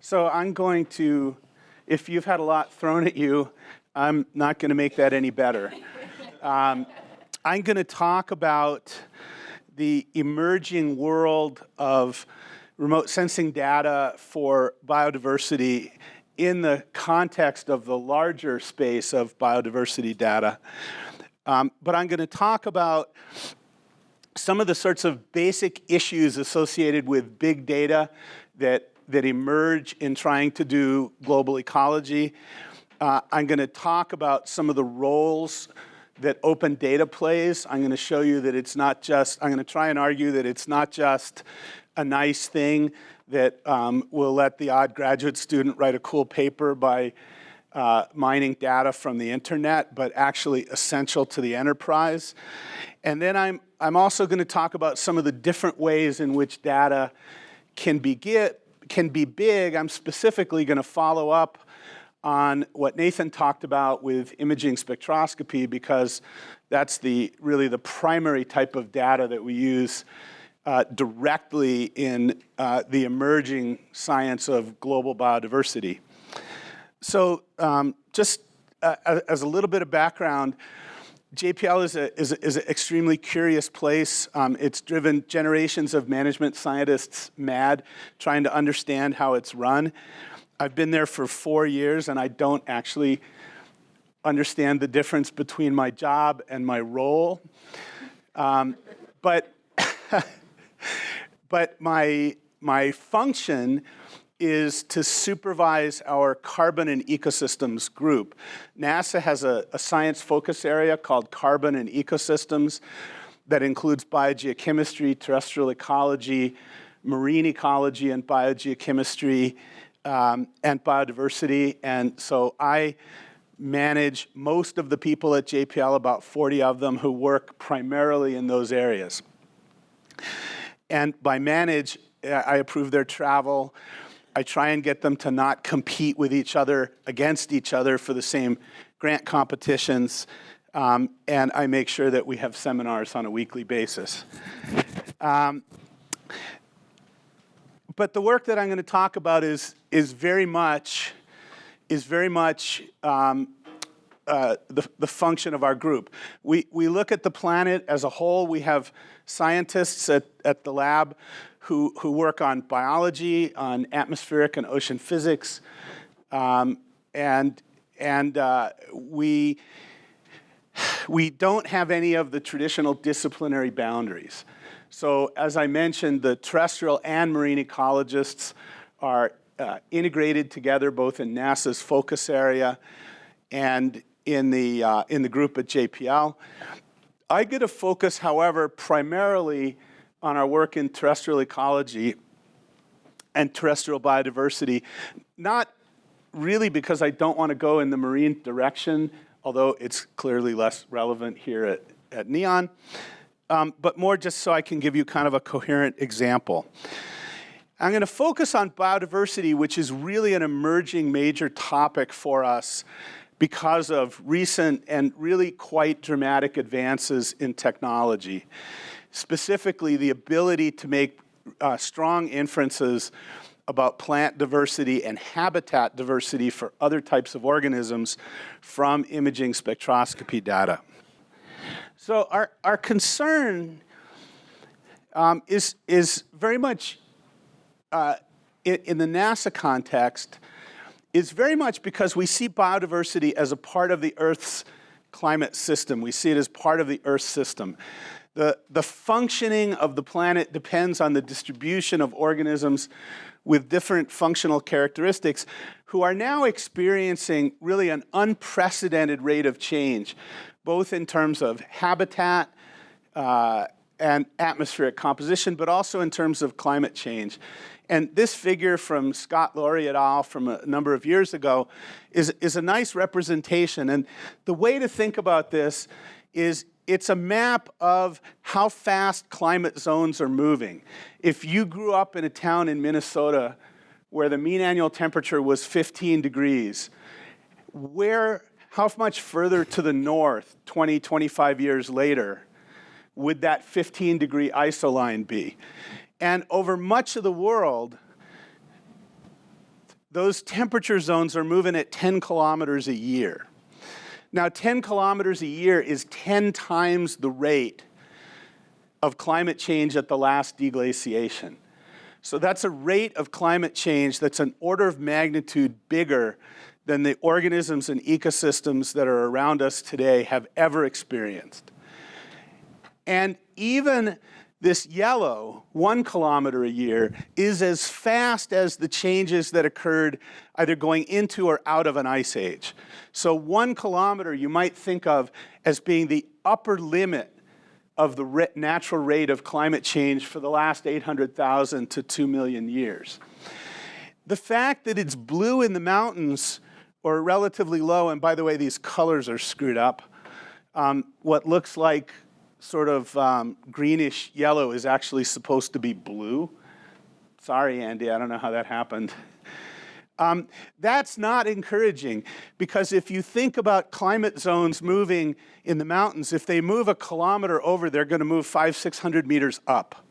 So I'm going to, if you've had a lot thrown at you, I'm not going to make that any better. Um, I'm going to talk about the emerging world of remote sensing data for biodiversity in the context of the larger space of biodiversity data. Um, but I'm going to talk about some of the sorts of basic issues associated with big data that, that emerge in trying to do global ecology. Uh, I'm going to talk about some of the roles that open data plays. I'm going to show you that it's not just, I'm going to try and argue that it's not just a nice thing that um, will let the odd graduate student write a cool paper by uh, mining data from the internet, but actually essential to the enterprise. And then I'm, I'm also going to talk about some of the different ways in which data can be, get, can be big. I'm specifically going to follow up on what Nathan talked about with imaging spectroscopy because that's the really the primary type of data that we use uh, directly in uh, the emerging science of global biodiversity. So um, just uh, as a little bit of background, JPL is, a, is, a, is an extremely curious place. Um, it's driven generations of management scientists mad trying to understand how it's run. I've been there for four years and I don't actually understand the difference between my job and my role. Um, but but my, my function is to supervise our carbon and ecosystems group. NASA has a, a, science focus area called carbon and ecosystems that includes biogeochemistry, terrestrial ecology, marine ecology and biogeochemistry, um, and biodiversity. And so I manage most of the people at JPL, about 40 of them, who work primarily in those areas. And by manage, I approve their travel. I try and get them to not compete with each other, against each other for the same grant competitions. Um, and I make sure that we have seminars on a weekly basis. Um, but the work that I'm going to talk about is, is very much, is very much um, uh, the, the function of our group. We, we look at the planet as a whole. We have scientists at, at the lab who, who work on biology, on atmospheric and ocean physics, um, and, and uh, we, we don't have any of the traditional disciplinary boundaries. So as I mentioned, the terrestrial and marine ecologists are uh, integrated together both in NASA's focus area and in the, uh, in the group at JPL. I get to focus, however, primarily on our work in terrestrial ecology and terrestrial biodiversity, not really because I don't want to go in the marine direction, although it's clearly less relevant here at, at NEON, um, but more just so I can give you kind of a coherent example. I'm going to focus on biodiversity, which is really an emerging major topic for us because of recent and really quite dramatic advances in technology. Specifically, the ability to make uh, strong inferences about plant diversity and habitat diversity for other types of organisms from imaging spectroscopy data. So our, our concern um, is, is very much uh, in, in the NASA context is very much because we see biodiversity as a part of the Earth's climate system. We see it as part of the Earth system. The, the functioning of the planet depends on the distribution of organisms with different functional characteristics who are now experiencing really an unprecedented rate of change, both in terms of habitat uh, and atmospheric composition, but also in terms of climate change. And this figure from Scott Loarie et al. from a number of years ago is, is a nice representation. And the way to think about this is it's a map of how fast climate zones are moving. If you grew up in a town in Minnesota where the mean annual temperature was 15 degrees, where, how much further to the north, 20, 25 years later, would that 15 degree isoline be? And over much of the world, those temperature zones are moving at 10 kilometers a year. Now, 10 kilometers a year is 10 times the rate of climate change at the last deglaciation. So that's a rate of climate change that's an order of magnitude bigger than the organisms and ecosystems that are around us today have ever experienced. And even this yellow, one kilometer a year, is as fast as the changes that occurred either going into or out of an ice age. So one kilometer you might think of as being the upper limit of the natural rate of climate change for the last 800,000 to 2 million years. The fact that it's blue in the mountains or relatively low, and by the way, these colors are screwed up, um, what looks like sort of um, greenish yellow is actually supposed to be blue. Sorry, Andy, I don't know how that happened. Um, that's not encouraging because if you think about climate zones moving in the mountains, if they move a kilometer over, they're going to move five, 600 meters up.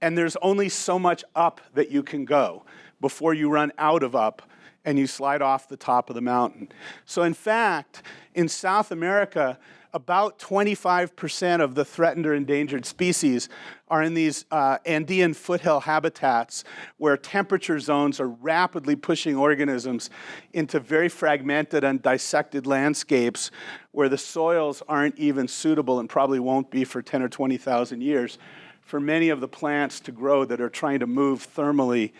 And there's only so much up that you can go before you run out of up and you slide off the top of the mountain. So in fact, in South America, about 25% of the threatened or endangered species are in these uh, Andean foothill habitats where temperature zones are rapidly pushing organisms into very fragmented and dissected landscapes where the soils aren't even suitable and probably won't be for 10 or 20,000 years for many of the plants to grow that are trying to move thermally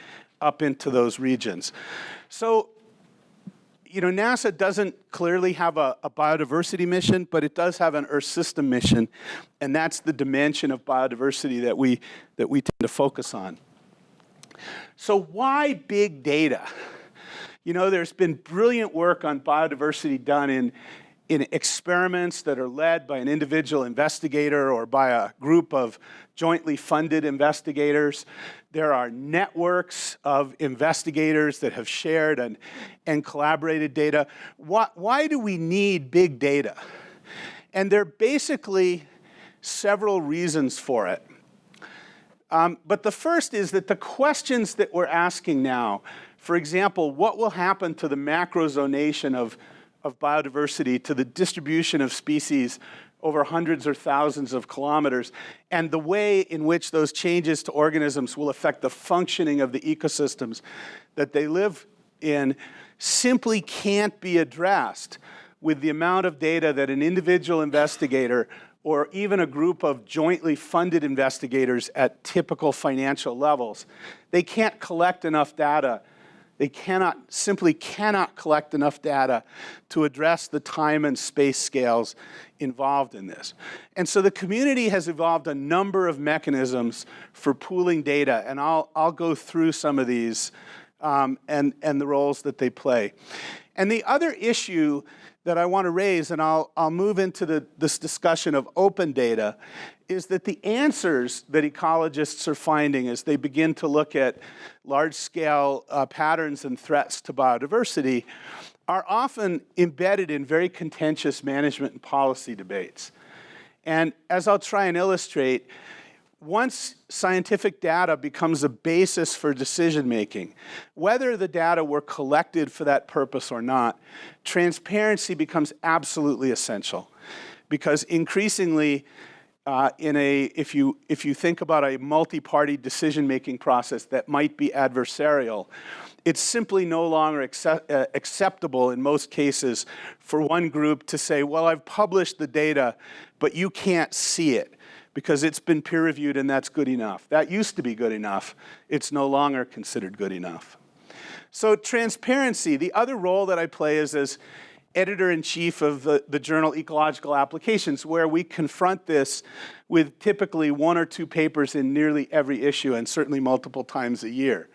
up into those regions. So you know, NASA doesn't clearly have a, a, biodiversity mission, but it does have an Earth system mission, and that's the dimension of biodiversity that we, that we tend to focus on. So why big data? You know, there's been brilliant work on biodiversity done in, in experiments that are led by an individual investigator or by a group of jointly funded investigators. There are networks of investigators that have shared and, and collaborated data. Why, why do we need big data? And there are basically several reasons for it. Um, but the first is that the questions that we're asking now, for example, what will happen to the macrozonation of, of biodiversity, to the distribution of species over hundreds or thousands of kilometers, and the way in which those changes to organisms will affect the functioning of the ecosystems that they live in simply can't be addressed with the amount of data that an individual investigator or even a group of jointly funded investigators at typical financial levels. They can't collect enough data they cannot, simply cannot collect enough data to address the time and space scales involved in this. And so the community has evolved a number of mechanisms for pooling data, and I'll, I'll go through some of these um, and, and the roles that they play. And the other issue that I want to raise, and I'll, I'll move into the, this discussion of open data, is that the answers that ecologists are finding as they begin to look at large-scale uh, patterns and threats to biodiversity are often embedded in very contentious management and policy debates. And as I'll try and illustrate, once scientific data becomes a basis for decision making, whether the data were collected for that purpose or not, transparency becomes absolutely essential. Because increasingly, uh, in a, if you, if you think about a multi-party decision-making process that might be adversarial, it's simply no longer accept, uh, acceptable in most cases for one group to say, well, I've published the data, but you can't see it because it's been peer reviewed and that's good enough. That used to be good enough. It's no longer considered good enough. So transparency, the other role that I play is as editor-in-chief of the, the journal Ecological Applications, where we confront this with typically one or two papers in nearly every issue and certainly multiple times a year.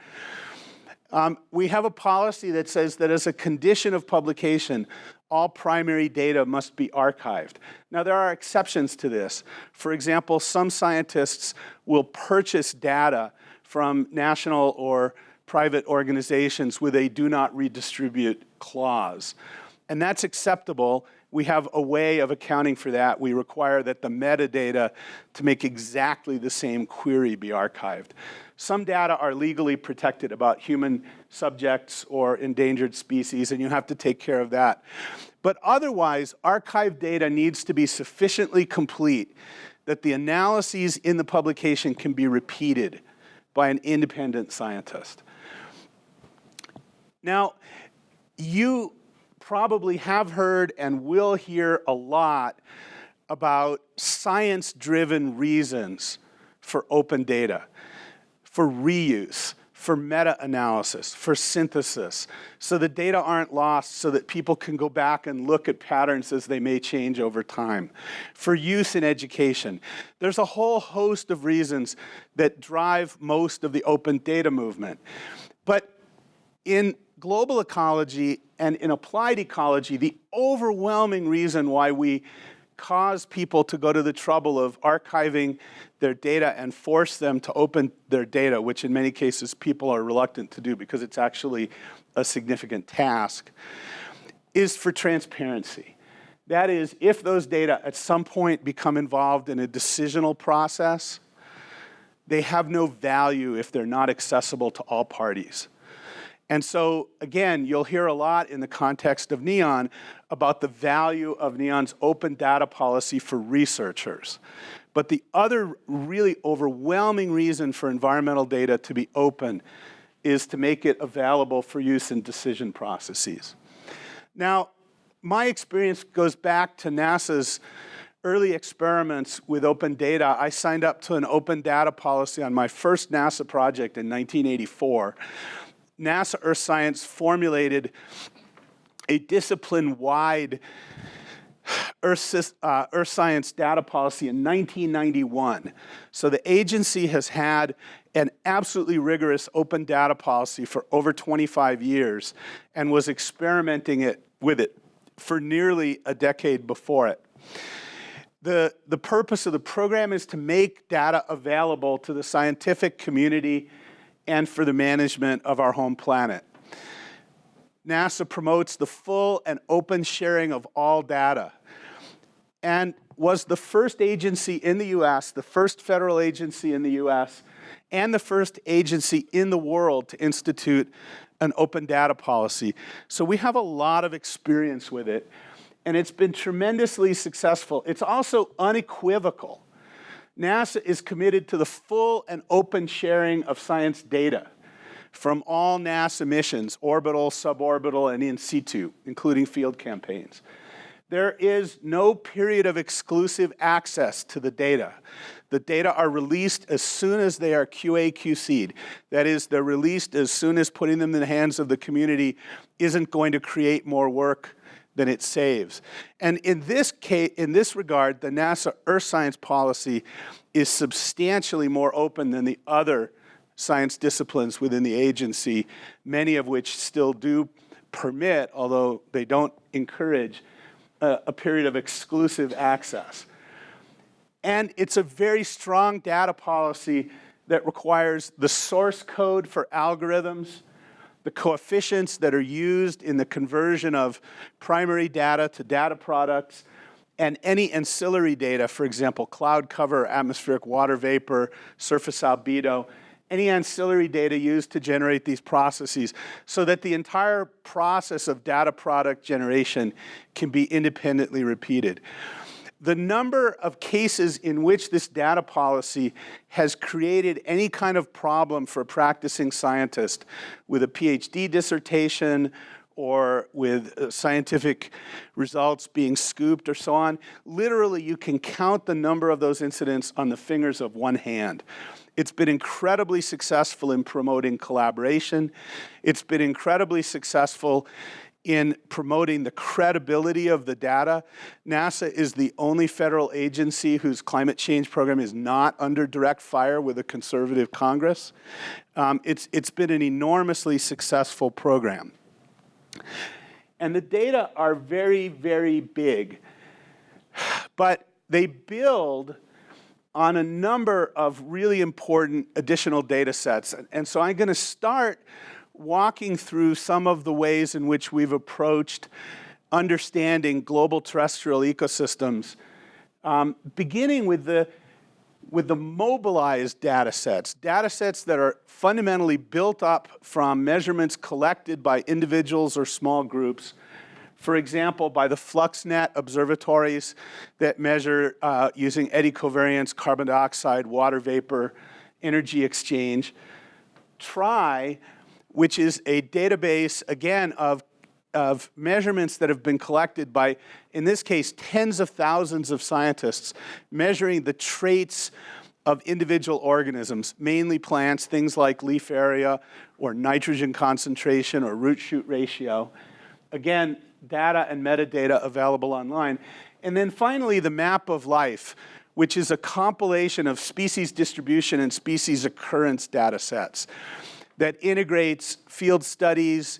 Um, we have a policy that says that as a condition of publication, all primary data must be archived. Now, there are exceptions to this. For example, some scientists will purchase data from national or private organizations with a do not redistribute clause. And that's acceptable we have a way of accounting for that. We require that the metadata to make exactly the same query be archived. Some data are legally protected about human subjects or endangered species, and you have to take care of that. But otherwise, archived data needs to be sufficiently complete that the analyses in the publication can be repeated by an independent scientist. Now, you probably have heard and will hear a lot about science-driven reasons for open data, for reuse, for meta-analysis, for synthesis, so the data aren't lost, so that people can go back and look at patterns as they may change over time, for use in education. There's a whole host of reasons that drive most of the open data movement. But in global ecology and in applied ecology, the overwhelming reason why we cause people to go to the trouble of archiving their data and force them to open their data, which in many cases people are reluctant to do because it's actually a significant task, is for transparency. That is, if those data at some point become involved in a decisional process, they have no value if they're not accessible to all parties. And so, again, you'll hear a lot in the context of NEON about the value of NEON's open data policy for researchers. But the other really overwhelming reason for environmental data to be open is to make it available for use in decision processes. Now, my experience goes back to NASA's early experiments with open data. I signed up to an open data policy on my first NASA project in 1984 NASA Earth Science formulated a discipline-wide Earth, uh, Earth, Science data policy in 1991. So the agency has had an absolutely rigorous open data policy for over 25 years and was experimenting it with it for nearly a decade before it. The, the purpose of the program is to make data available to the scientific community and for the management of our home planet. NASA promotes the full and open sharing of all data and was the first agency in the US, the first federal agency in the US, and the first agency in the world to institute an open data policy. So we have a lot of experience with it, and it's been tremendously successful. It's also unequivocal NASA is committed to the full and open sharing of science data from all NASA missions, orbital, suborbital, and in situ, including field campaigns. There is no period of exclusive access to the data. The data are released as soon as they are QA QC'd. That is, they're released as soon as putting them in the hands of the community isn't going to create more work than it saves. And in this case, in this regard, the NASA Earth Science policy is substantially more open than the other science disciplines within the agency, many of which still do permit, although they don't encourage, a, a period of exclusive access. And it's a very strong data policy that requires the source code for algorithms, the coefficients that are used in the conversion of primary data to data products, and any ancillary data, for example, cloud cover, atmospheric water vapor, surface albedo, any ancillary data used to generate these processes so that the entire process of data product generation can be independently repeated the number of cases in which this data policy has created any kind of problem for a practicing scientist with a PhD dissertation or with uh, scientific results being scooped or so on, literally you can count the number of those incidents on the fingers of one hand. It's been incredibly successful in promoting collaboration. It's been incredibly successful in promoting the credibility of the data. NASA is the only federal agency whose climate change program is not under direct fire with a conservative Congress. Um, it's, it's been an enormously successful program. And the data are very, very big, but they build on a number of really important additional data sets. And so I'm going to start walking through some of the ways in which we've approached understanding global terrestrial ecosystems, um, beginning with the, with the mobilized data sets, data sets that are fundamentally built up from measurements collected by individuals or small groups, for example, by the FluxNet observatories that measure uh, using eddy covariance, carbon dioxide, water vapor, energy exchange. TRY, which is a database, again, of, of measurements that have been collected by, in this case, tens of thousands of scientists measuring the traits of individual organisms, mainly plants, things like leaf area or nitrogen concentration or root shoot ratio. Again, data and metadata available online. And then finally, the map of life, which is a compilation of species distribution and species occurrence data sets that integrates field studies,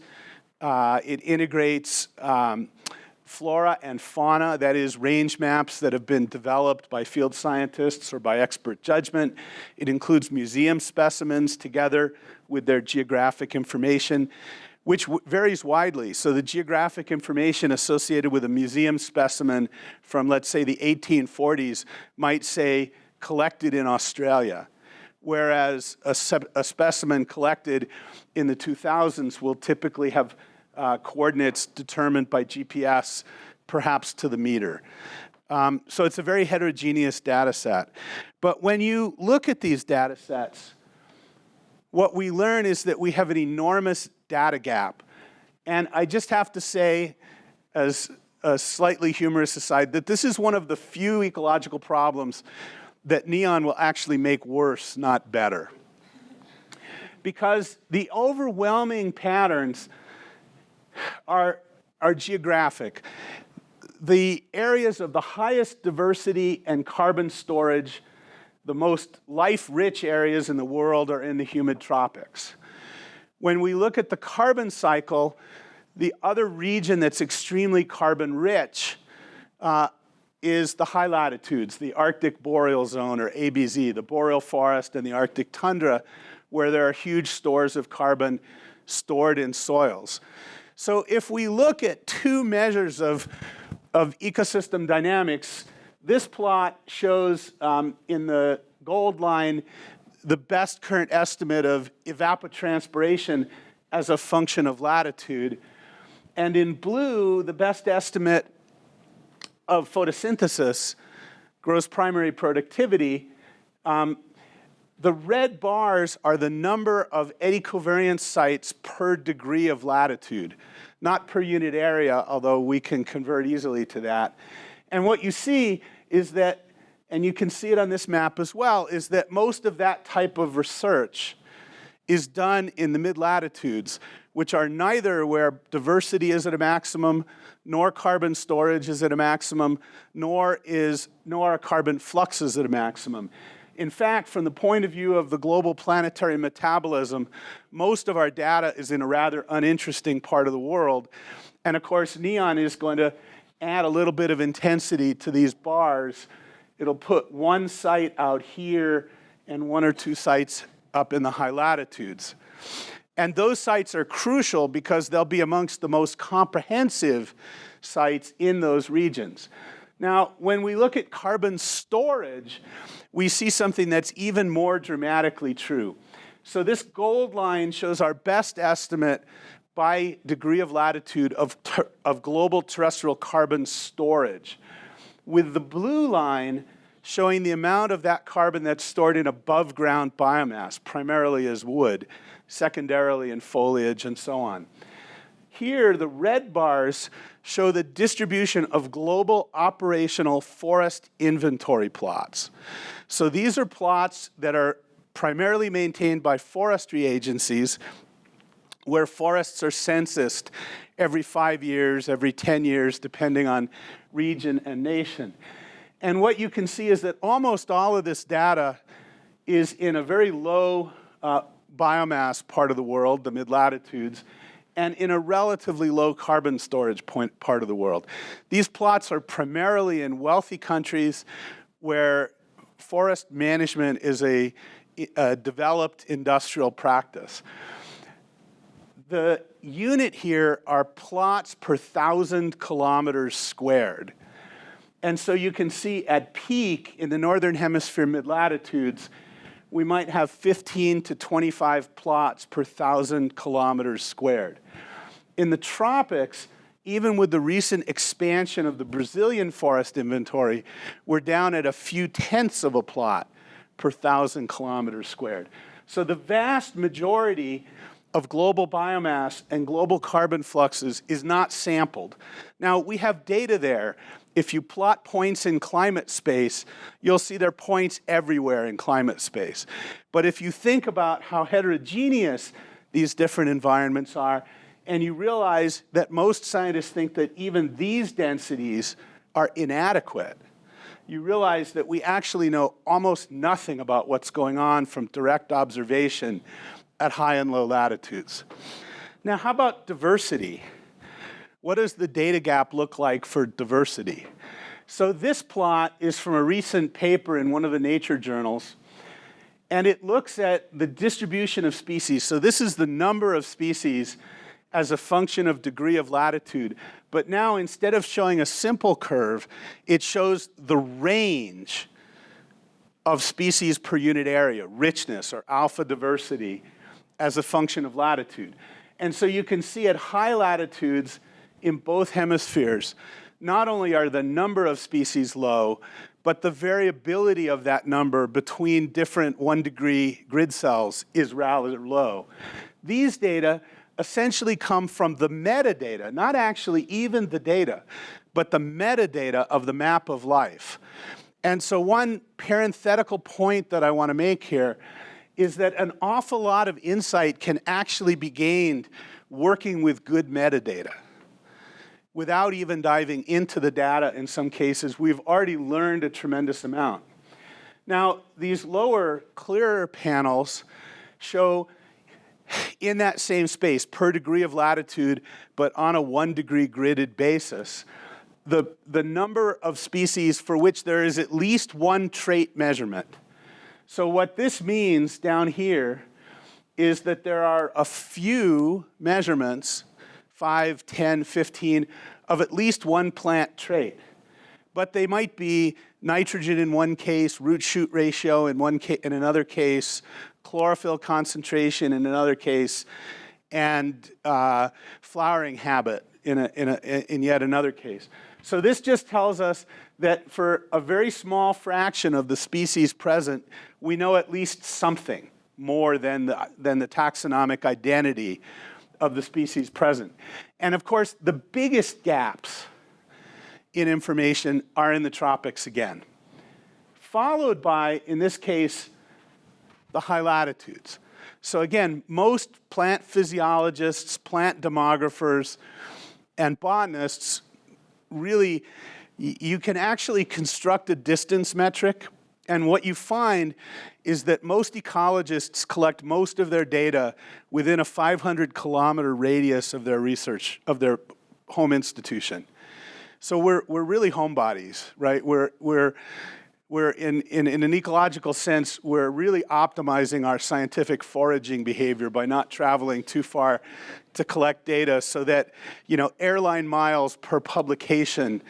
uh, it integrates um, flora and fauna, that is range maps that have been developed by field scientists or by expert judgment. It includes museum specimens together with their geographic information which varies widely. So the geographic information associated with a museum specimen from, let's say, the 1840s might say collected in Australia, whereas a, a specimen collected in the 2000s will typically have uh, coordinates determined by GPS, perhaps to the meter. Um, so it's a very heterogeneous data set. But when you look at these data sets, what we learn is that we have an enormous data gap. And I just have to say, as a slightly humorous aside, that this is one of the few ecological problems that NEON will actually make worse, not better. Because the overwhelming patterns are, are geographic. The areas of the highest diversity and carbon storage, the most life-rich areas in the world are in the humid tropics. When we look at the carbon cycle, the other region that's extremely carbon rich uh, is the high latitudes, the Arctic boreal zone or ABZ, the boreal forest and the Arctic tundra, where there are huge stores of carbon stored in soils. So if we look at two measures of, of ecosystem dynamics, this plot shows um, in the gold line the best current estimate of evapotranspiration as a function of latitude. And in blue, the best estimate of photosynthesis, gross primary productivity. Um, the red bars are the number of eddy covariance sites per degree of latitude, not per unit area, although we can convert easily to that. And what you see is that and you can see it on this map as well, is that most of that type of research is done in the mid-latitudes, which are neither where diversity is at a maximum, nor carbon storage is at a maximum, nor, is, nor are carbon fluxes at a maximum. In fact, from the point of view of the global planetary metabolism, most of our data is in a rather uninteresting part of the world. And of course, NEON is going to add a little bit of intensity to these bars it'll put one site out here and one or two sites up in the high latitudes. And those sites are crucial because they'll be amongst the most comprehensive sites in those regions. Now, when we look at carbon storage, we see something that's even more dramatically true. So this gold line shows our best estimate by degree of latitude of, of global terrestrial carbon storage with the blue line showing the amount of that carbon that's stored in above ground biomass, primarily as wood, secondarily in foliage and so on. Here, the red bars show the distribution of global operational forest inventory plots. So these are plots that are primarily maintained by forestry agencies where forests are censused every five years, every 10 years, depending on region and nation. And what you can see is that almost all of this data is in a very low uh, biomass part of the world, the mid-latitudes, and in a relatively low carbon storage point part of the world. These plots are primarily in wealthy countries where forest management is a, a developed industrial practice The unit here are plots per thousand kilometers squared. And so you can see at peak in the northern hemisphere mid-latitudes, we might have 15 to 25 plots per thousand kilometers squared. In the tropics, even with the recent expansion of the Brazilian forest inventory, we're down at a few tenths of a plot per thousand kilometers squared. So the vast majority of global biomass and global carbon fluxes is not sampled. Now, we have data there. If you plot points in climate space, you'll see there are points everywhere in climate space. But if you think about how heterogeneous these different environments are, and you realize that most scientists think that even these densities are inadequate, you realize that we actually know almost nothing about what's going on from direct observation at high and low latitudes. Now, how about diversity? What does the data gap look like for diversity? So this plot is from a recent paper in one of the nature journals, and it looks at the distribution of species. So this is the number of species as a function of degree of latitude. But now instead of showing a simple curve, it shows the range of species per unit area, richness or alpha diversity as a function of latitude. And so you can see at high latitudes in both hemispheres, not only are the number of species low, but the variability of that number between different one degree grid cells is rather low. These data essentially come from the metadata, not actually even the data, but the metadata of the map of life. And so one parenthetical point that I want to make here is that an awful lot of insight can actually be gained working with good metadata. Without even diving into the data in some cases, we've already learned a tremendous amount. Now, these lower, clearer panels show in that same space per degree of latitude, but on a one degree gridded basis, the, the number of species for which there is at least one trait measurement. So what this means down here is that there are a few measurements, 5, 10, 15, of at least one plant trait. But they might be nitrogen in one case, root shoot ratio in, one in another case, chlorophyll concentration in another case, and uh, flowering habit in, a, in, a, in yet another case. So this just tells us that for a very small fraction of the species present, we know at least something more than the, than the taxonomic identity of the species present. And of course, the biggest gaps in information are in the tropics again, followed by, in this case, the high latitudes. So again, most plant physiologists, plant demographers, and botanists really, you can actually construct a distance metric and what you find is that most ecologists collect most of their data within a 500 kilometer radius of their research, of their home institution. So we're, we're really homebodies, right? We're, we're, we're in, in, in an ecological sense, we're really optimizing our scientific foraging behavior by not traveling too far to collect data so that, you know, airline miles per publication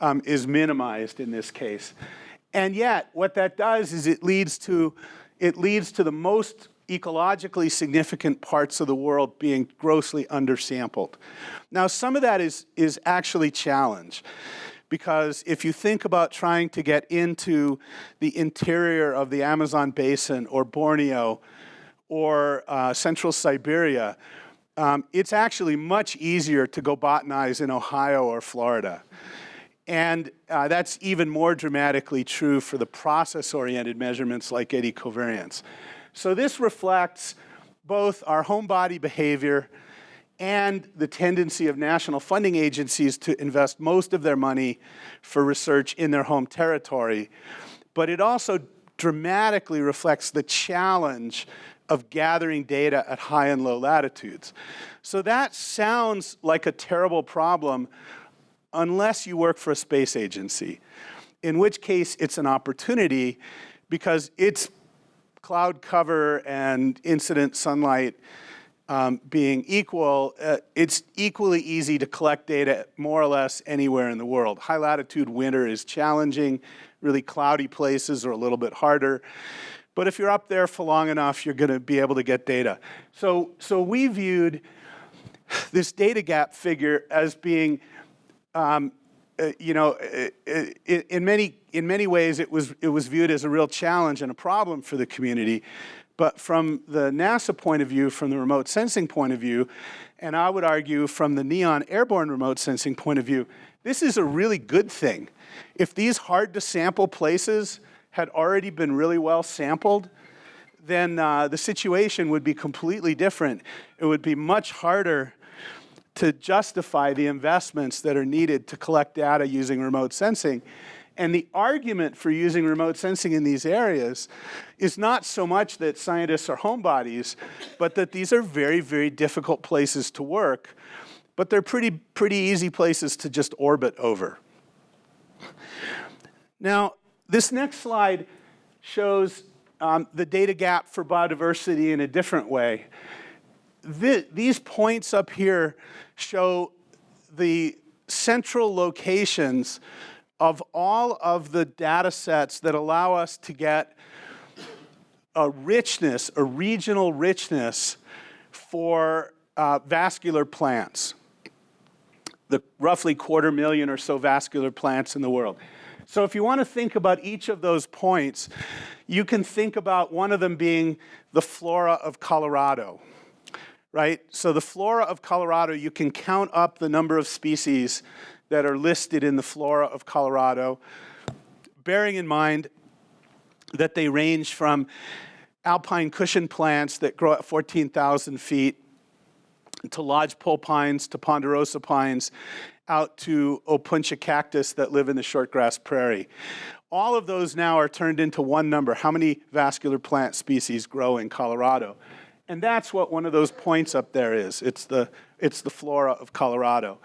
um, is minimized in this case. And yet, what that does is it leads to, it leads to the most ecologically significant parts of the world being grossly undersampled. Now, some of that is, is actually challenge because if you think about trying to get into the interior of the Amazon basin or Borneo or uh, central Siberia, um, it's actually much easier to go botanize in Ohio or Florida. And uh, that's even more dramatically true for the process-oriented measurements like eddy covariance. So this reflects both our home body behavior and the tendency of national funding agencies to invest most of their money for research in their home territory. But it also dramatically reflects the challenge of gathering data at high and low latitudes. So that sounds like a terrible problem unless you work for a space agency, in which case it's an opportunity because its cloud cover and incident sunlight um, being equal, uh, it's equally easy to collect data more or less anywhere in the world. High latitude winter is challenging. Really cloudy places are a little bit harder. But if you're up there for long enough, you're going to be able to get data. So, so we viewed this data gap figure as being, um, uh, you know, uh, uh in many in many ways it was it was viewed as a real challenge and a problem for the community. But from the NASA point of view, from the remote sensing point of view, and I would argue from the NEON airborne remote sensing point of view, this is a really good thing. If these hard to sample places had already been really well sampled, then uh, the situation would be completely different. It would be much harder to justify the investments that are needed to collect data using remote sensing. And the argument for using remote sensing in these areas is not so much that scientists are homebodies, but that these are very, very difficult places to work, but they're pretty, pretty easy places to just orbit over. Now, this next slide shows um, the data gap for biodiversity in a different way. The, these points up here show the central locations of all of the data sets that allow us to get a richness, a regional richness for uh, vascular plants, the roughly quarter million or so vascular plants in the world. So if you want to think about each of those points, you can think about one of them being the flora of Colorado, right? So the flora of Colorado, you can count up the number of species that are listed in the flora of Colorado, bearing in mind that they range from alpine cushion plants that grow at 14,000 feet to lodgepole pines to ponderosa pines out to opuntia cactus that live in the shortgrass prairie. All of those now are turned into one number. How many vascular plant species grow in Colorado? And that's what one of those points up there is. It's the, it's the flora of Colorado.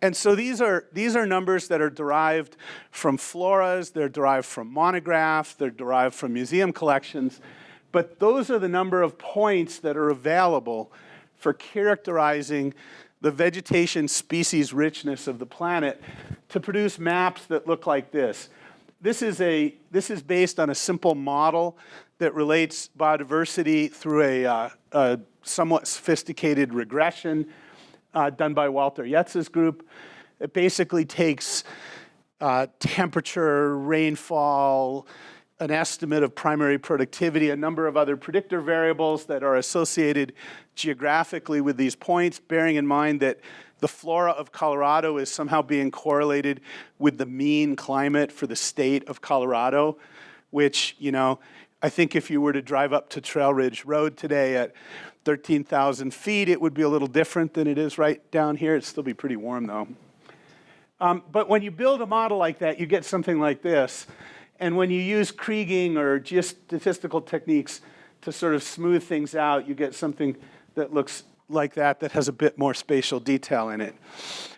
And so these are, these are numbers that are derived from floras, they're derived from monographs, they're derived from museum collections, but those are the number of points that are available for characterizing the vegetation species richness of the planet to produce maps that look like this. This is, a, this is based on a simple model that relates biodiversity through a, uh, a somewhat sophisticated regression uh, done by Walter Jetz's group. It basically takes uh, temperature, rainfall, an estimate of primary productivity, a number of other predictor variables that are associated geographically with these points, bearing in mind that the flora of Colorado is somehow being correlated with the mean climate for the state of Colorado, which, you know, I think if you were to drive up to Trail Ridge Road today at 13,000 feet, it would be a little different than it is right down here. It'd still be pretty warm though. Um, but when you build a model like that, you get something like this. And when you use Kriging or geostatistical techniques to sort of smooth things out, you get something that looks like that that has a bit more spatial detail in it.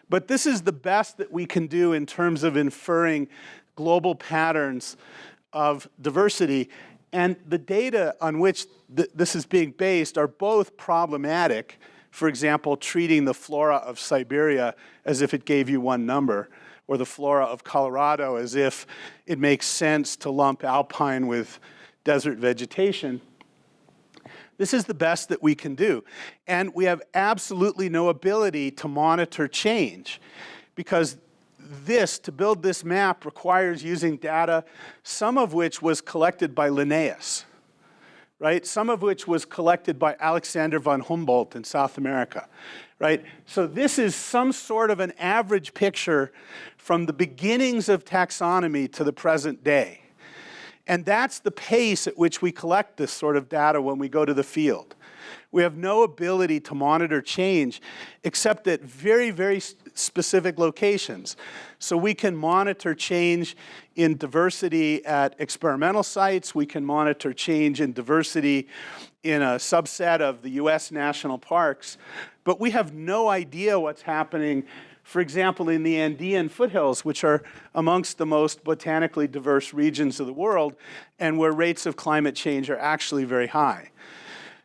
But this is the best that we can do in terms of inferring global patterns of diversity. And the data on which th this is being based are both problematic. For example, treating the flora of Siberia as if it gave you one number, or the flora of Colorado as if it makes sense to lump alpine with desert vegetation. This is the best that we can do. And we have absolutely no ability to monitor change because this, to build this map, requires using data, some of which was collected by Linnaeus, right? Some of which was collected by Alexander von Humboldt in South America, right? So this is some sort of an average picture from the beginnings of taxonomy to the present day. And that's the pace at which we collect this sort of data when we go to the field. We have no ability to monitor change except at very, very specific locations. So we can monitor change in diversity at experimental sites. We can monitor change in diversity in a subset of the US national parks. But we have no idea what's happening for example, in the Andean foothills, which are amongst the most botanically diverse regions of the world, and where rates of climate change are actually very high.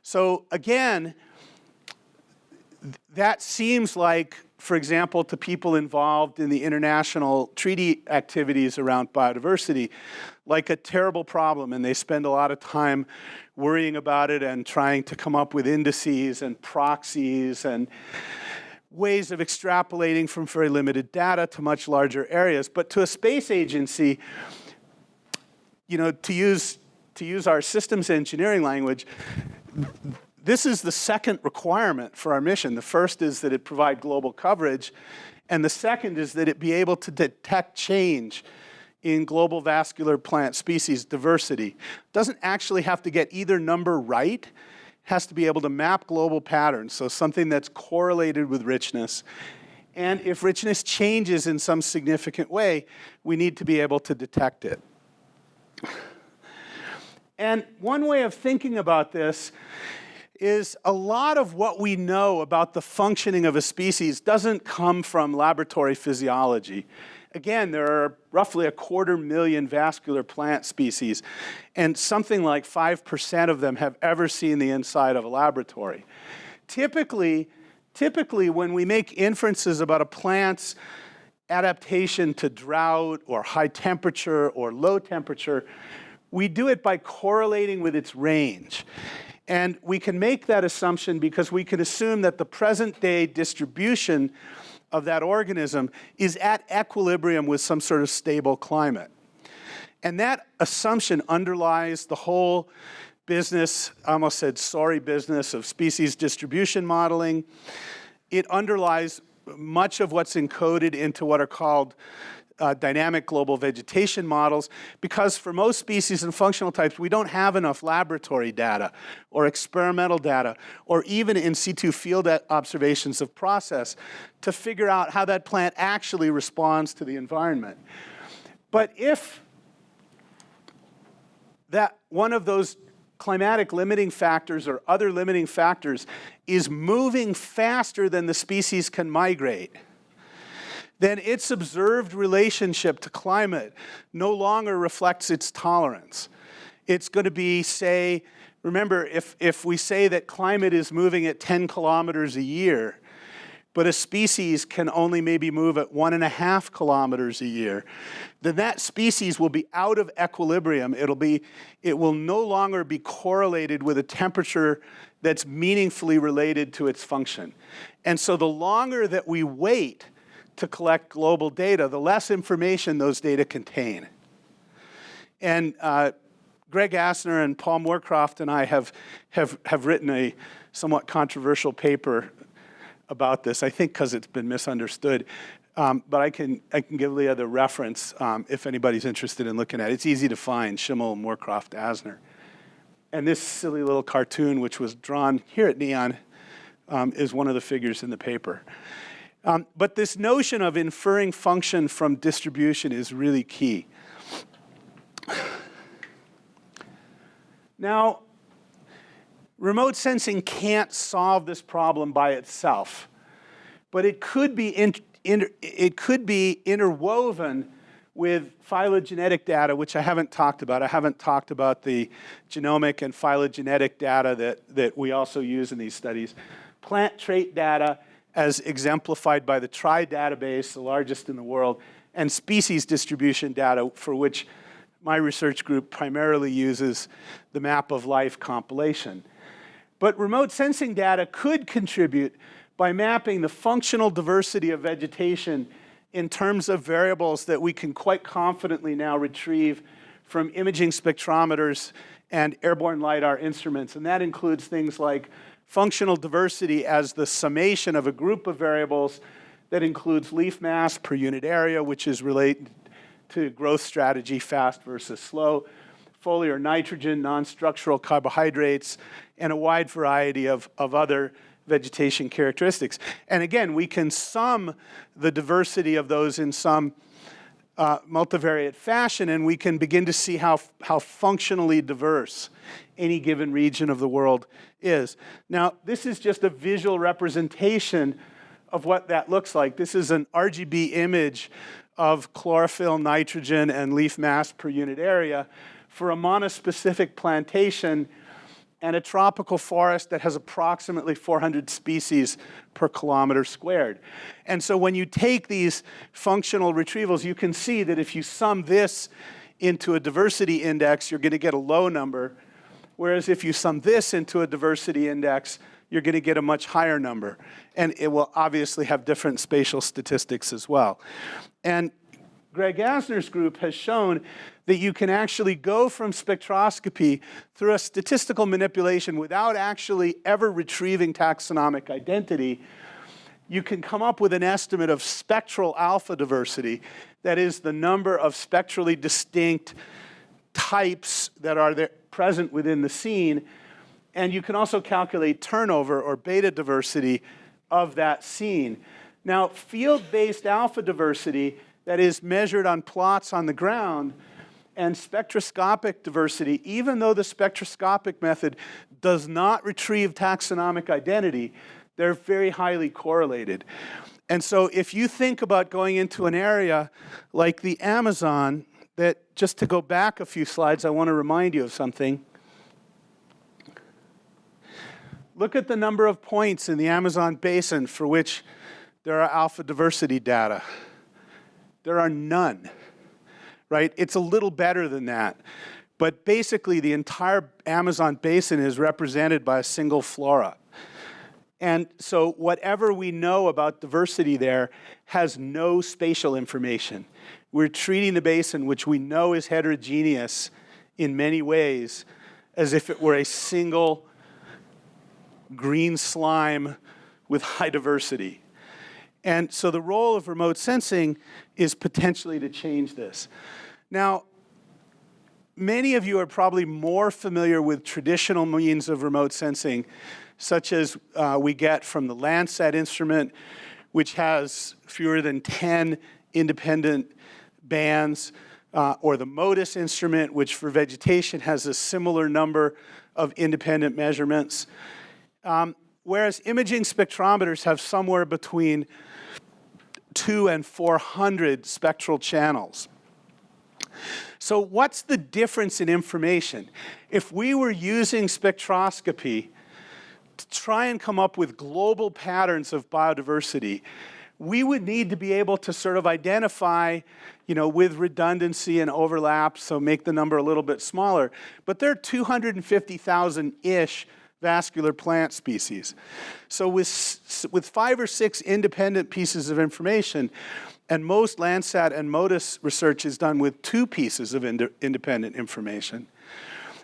So again, that seems like, for example, to people involved in the international treaty activities around biodiversity, like a terrible problem, and they spend a lot of time worrying about it and trying to come up with indices and proxies and ways of extrapolating from very limited data to much larger areas. But to a space agency, you know, to use, to use our systems engineering language, this is the second requirement for our mission. The first is that it provide global coverage, and the second is that it be able to detect change in global vascular plant species diversity. Doesn't actually have to get either number right, has to be able to map global patterns, so something that's correlated with richness. And if richness changes in some significant way, we need to be able to detect it. And one way of thinking about this is a lot of what we know about the functioning of a species doesn't come from laboratory physiology. Again, there are roughly a quarter million vascular plant species, and something like 5% of them have ever seen the inside of a laboratory. Typically, typically when we make inferences about a plant's adaptation to drought or high temperature or low temperature, we do it by correlating with its range. And we can make that assumption because we can assume that the present day distribution of that organism is at equilibrium with some sort of stable climate. And that assumption underlies the whole business, I almost said sorry business, of species distribution modeling. It underlies much of what's encoded into what are called uh, dynamic global vegetation models because for most species and functional types, we don't have enough laboratory data or experimental data or even in situ field observations of process to figure out how that plant actually responds to the environment. But if that one of those climatic limiting factors or other limiting factors is moving faster than the species can migrate, then its observed relationship to climate no longer reflects its tolerance. It's going to be, say, remember, if, if we say that climate is moving at 10 kilometers a year, but a species can only maybe move at one and a half kilometers a year, then that species will be out of equilibrium. It'll be, it will no longer be correlated with a temperature that's meaningfully related to its function. And so the longer that we wait to collect global data, the less information those data contain. And uh, Greg Asner and Paul Moorcroft and I have, have, have written a somewhat controversial paper about this, I think because it's been misunderstood. Um, but I can, I can give Leah the reference um, if anybody's interested in looking at it. It's easy to find, Schimel, Moorcroft, Asner. And this silly little cartoon, which was drawn here at NEON, um, is one of the figures in the paper. Um, but this notion of inferring function from distribution is really key. Now, remote sensing can't solve this problem by itself, but it could be, it could be interwoven with phylogenetic data, which I haven't talked about. I haven't talked about the genomic and phylogenetic data that, that we also use in these studies. Plant trait data as exemplified by the TRY database, the largest in the world, and species distribution data for which my research group primarily uses the map of life compilation. But remote sensing data could contribute by mapping the functional diversity of vegetation in terms of variables that we can quite confidently now retrieve from imaging spectrometers and airborne LIDAR instruments. And that includes things like functional diversity as the summation of a group of variables that includes leaf mass per unit area, which is related to growth strategy, fast versus slow, foliar nitrogen, non-structural carbohydrates, and a wide variety of, of other vegetation characteristics. And again, we can sum the diversity of those in some uh, multivariate fashion, and we can begin to see how, how functionally diverse any given region of the world is. Now, this is just a visual representation of what that looks like. This is an RGB image of chlorophyll, nitrogen, and leaf mass per unit area for a monospecific plantation and a tropical forest that has approximately 400 species per kilometer squared. And so when you take these functional retrievals, you can see that if you sum this into a diversity index, you're going to get a low number. Whereas if you sum this into a diversity index, you're going to get a much higher number. And it will obviously have different spatial statistics as well. And Greg Asner's group has shown that you can actually go from spectroscopy through a statistical manipulation without actually ever retrieving taxonomic identity. You can come up with an estimate of spectral alpha diversity, that is the number of spectrally distinct types that are there, present within the scene. And you can also calculate turnover or beta diversity of that scene. Now, field-based alpha diversity that is measured on plots on the ground and spectroscopic diversity, even though the spectroscopic method does not retrieve taxonomic identity, they're very highly correlated. And so if you think about going into an area like the Amazon, that just to go back a few slides, I want to remind you of something. Look at the number of points in the Amazon basin for which there are alpha diversity data. There are none, right? It's a little better than that. But basically, the entire Amazon basin is represented by a single flora. And so whatever we know about diversity there has no spatial information. We're treating the basin, which we know is heterogeneous in many ways, as if it were a single green slime with high diversity. And so the role of remote sensing is potentially to change this. Now, many of you are probably more familiar with traditional means of remote sensing, such as uh, we get from the Landsat instrument, which has fewer than 10 independent bands, uh, or the MODIS instrument, which for vegetation has a similar number of independent measurements. Um, whereas imaging spectrometers have somewhere between two and 400 spectral channels. So what's the difference in information? If we were using spectroscopy to try and come up with global patterns of biodiversity, we would need to be able to sort of identify, you know, with redundancy and overlap, so make the number a little bit smaller. But there are 250,000-ish vascular plant species. So with, with five or six independent pieces of information, and most Landsat and MODIS research is done with two pieces of ind independent information,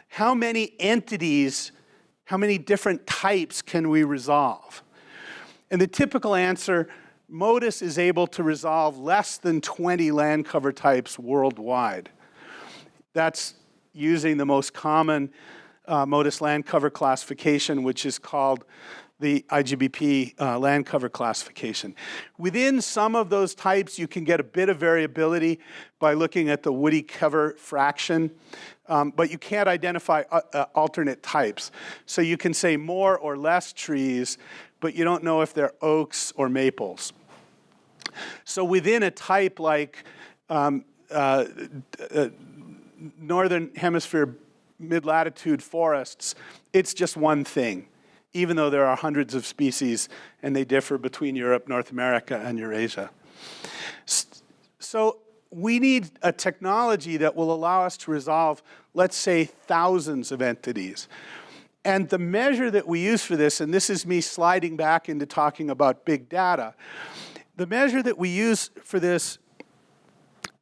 how many entities, how many different types can we resolve? And the typical answer, MODIS is able to resolve less than 20 land cover types worldwide. That's using the most common uh, MODIS land cover classification, which is called the IGBP uh, land cover classification. Within some of those types, you can get a bit of variability by looking at the woody cover fraction, um, but you can't identify uh, uh, alternate types. So you can say more or less trees, but you don't know if they're oaks or maples. So within a type like um, uh, uh, Northern Hemisphere mid-latitude forests, it's just one thing, even though there are hundreds of species and they differ between Europe, North America, and Eurasia. So we need a technology that will allow us to resolve, let's say, thousands of entities. And the measure that we use for this, and this is me sliding back into talking about big data, the measure that we use for this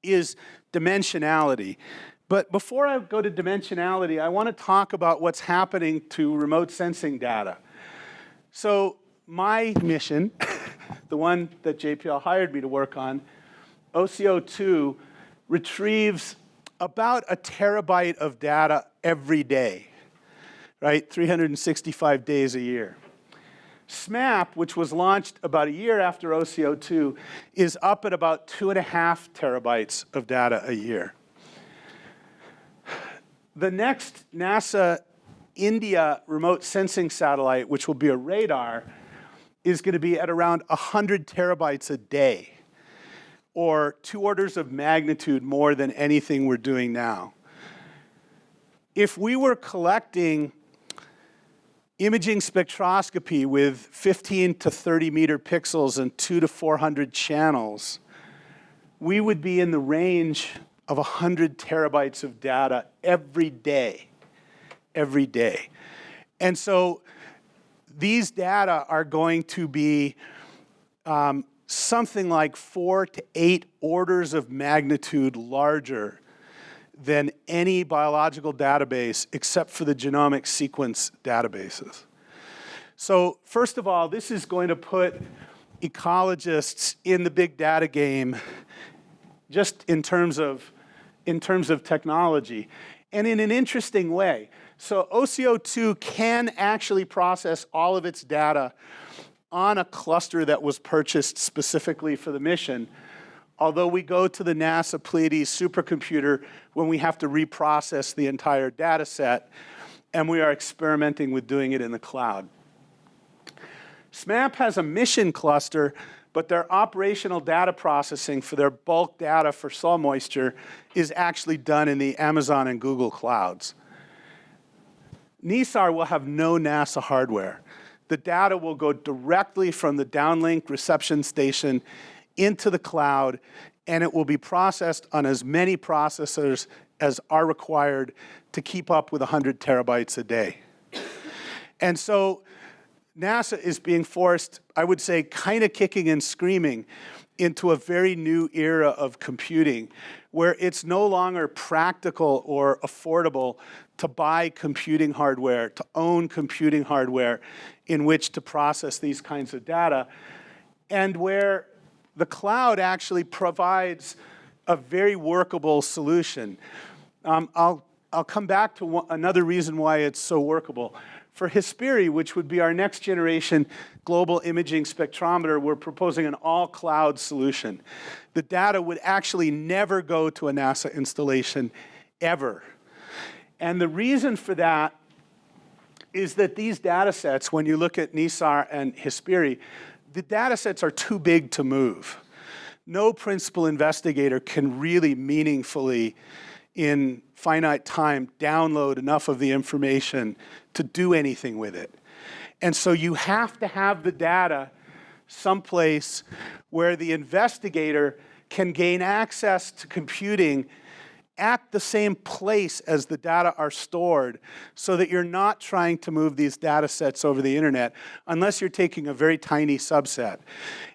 is dimensionality. But before I go to dimensionality, I want to talk about what's happening to remote sensing data. So my mission, the one that JPL hired me to work on, OCO2 retrieves about a terabyte of data every day, right? 365 days a year. SMAP, which was launched about a year after OCO2, is up at about two and a half terabytes of data a year. The next NASA India remote sensing satellite, which will be a radar, is going to be at around 100 terabytes a day, or two orders of magnitude more than anything we're doing now. If we were collecting imaging spectroscopy with 15 to 30 meter pixels and two to 400 channels, we would be in the range of 100 terabytes of data every day, every day. And so these data are going to be um, something like four to eight orders of magnitude larger than any biological database except for the genomic sequence databases. So first of all, this is going to put ecologists in the big data game just in terms of, in terms of technology and in an interesting way. So OCO2 can actually process all of its data on a cluster that was purchased specifically for the mission, although we go to the NASA Pleiades supercomputer when we have to reprocess the entire data set, and we are experimenting with doing it in the cloud. SMAP has a mission cluster, but their operational data processing for their bulk data for soil moisture is actually done in the Amazon and Google clouds. NISAR will have no NASA hardware. The data will go directly from the downlink reception station into the cloud, and it will be processed on as many processors as are required to keep up with 100 terabytes a day. And so NASA is being forced, I would say, kind of kicking and screaming into a very new era of computing where it's no longer practical or affordable to buy computing hardware, to own computing hardware in which to process these kinds of data, and where the cloud actually provides a very workable solution. Um, I'll, I'll come back to another reason why it's so workable. For HyspIRI, which would be our next generation global imaging spectrometer, we're proposing an all-cloud solution. The data would actually never go to a NASA installation, ever. And the reason for that is that these data sets, when you look at NISAR and HyspIRI, the data sets are too big to move. No principal investigator can really meaningfully, in finite time, download enough of the information to do anything with it. And so you have to have the data someplace where the investigator can gain access to computing at the same place as the data are stored so that you're not trying to move these data sets over the internet unless you're taking a very tiny subset.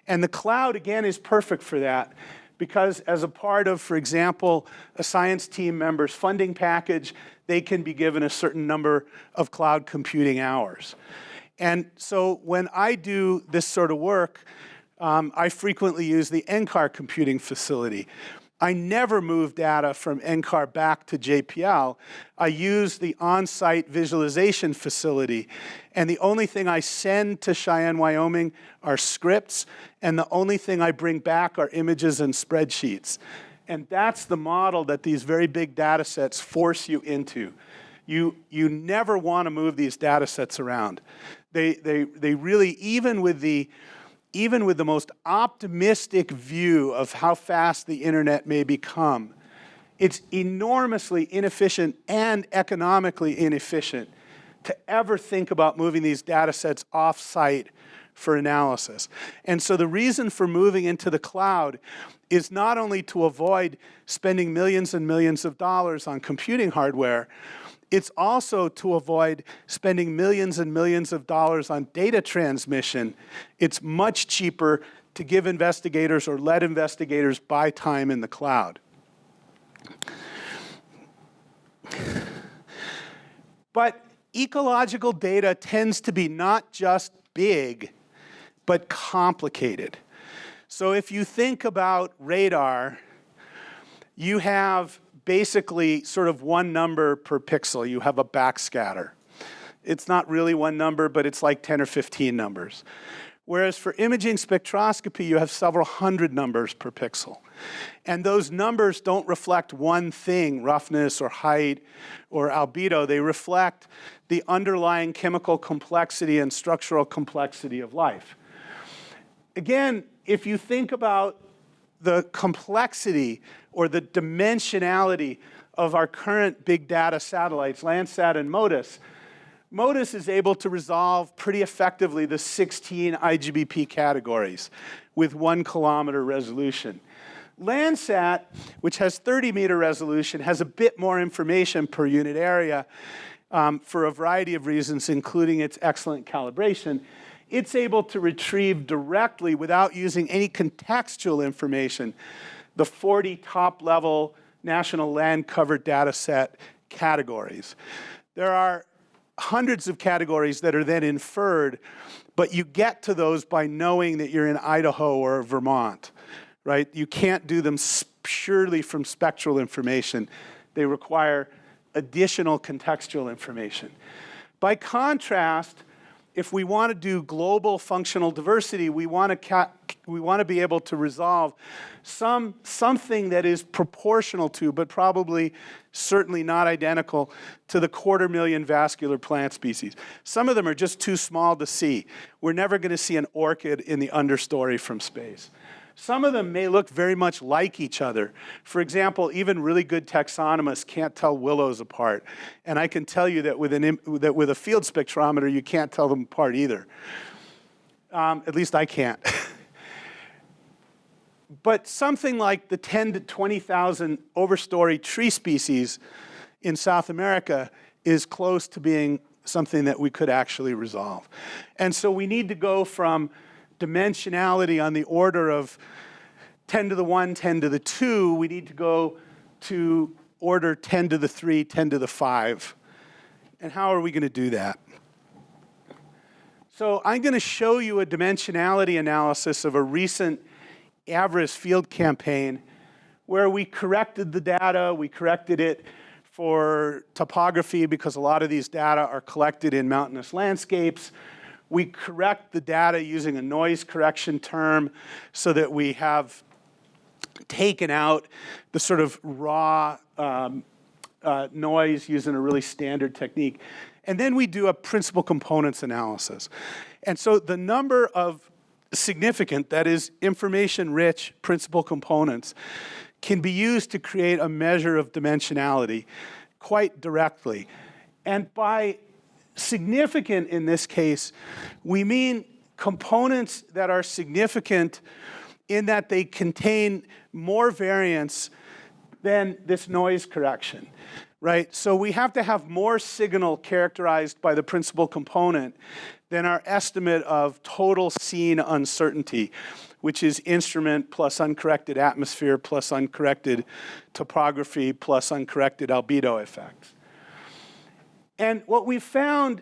And the cloud, again, is perfect for that because as a part of, for example, a science team member's funding package, they can be given a certain number of cloud computing hours. And so when I do this sort of work, um, I frequently use the NCAR computing facility. I never move data from NCAR back to JPL. I use the on-site visualization facility. And the only thing I send to Cheyenne, Wyoming are scripts, and the only thing I bring back are images and spreadsheets. And that's the model that these very big data sets force you into. You, you never want to move these data sets around. They, they, they really, even with the even with the most optimistic view of how fast the internet may become, it's enormously inefficient and economically inefficient to ever think about moving these data sets off-site for analysis. And so the reason for moving into the cloud is not only to avoid spending millions and millions of dollars on computing hardware, it's also to avoid spending millions and millions of dollars on data transmission. It's much cheaper to give investigators or let investigators buy time in the cloud. But ecological data tends to be not just big, but complicated. So if you think about radar, you have basically sort of one number per pixel. You have a backscatter. It's not really one number, but it's like 10 or 15 numbers. Whereas for imaging spectroscopy, you have several hundred numbers per pixel. And those numbers don't reflect one thing, roughness or height or albedo. They reflect the underlying chemical complexity and structural complexity of life. Again, if you think about the complexity or the dimensionality of our current big data satellites, Landsat and MODIS, MODIS is able to resolve pretty effectively the 16 IGBP categories with one kilometer resolution. Landsat, which has 30 meter resolution, has a bit more information per unit area um, for a variety of reasons, including its excellent calibration. It's able to retrieve directly, without using any contextual information, the 40 top level national land cover data set categories. There are hundreds of categories that are then inferred, but you get to those by knowing that you're in Idaho or Vermont, right? You can't do them purely from spectral information. They require additional contextual information. By contrast, if we want to do global functional diversity, we want to, we want to be able to resolve some, something that is proportional to, but probably certainly not identical to the quarter million vascular plant species. Some of them are just too small to see. We're never going to see an orchid in the understory from space. Some of them may look very much like each other. For example, even really good taxonomists can't tell willows apart. And I can tell you that with, an, that with a field spectrometer, you can't tell them apart either. Um, at least I can't. but something like the 10 to 20,000 overstory tree species in South America is close to being something that we could actually resolve. And so we need to go from dimensionality on the order of 10 to the 1, 10 to the 2, we need to go to order 10 to the 3, 10 to the 5. And how are we going to do that? So I'm going to show you a dimensionality analysis of a recent AVIRIS field campaign where we corrected the data, we corrected it for topography because a lot of these data are collected in mountainous landscapes. We correct the data using a noise correction term so that we have taken out the sort of raw um, uh, noise using a really standard technique. And then we do a principal components analysis. And so the number of significant, that is information-rich principal components, can be used to create a measure of dimensionality quite directly. And by significant in this case, we mean components that are significant in that they contain more variance than this noise correction, right? So we have to have more signal characterized by the principal component than our estimate of total scene uncertainty, which is instrument plus uncorrected atmosphere plus uncorrected topography plus uncorrected albedo effects. And what we found,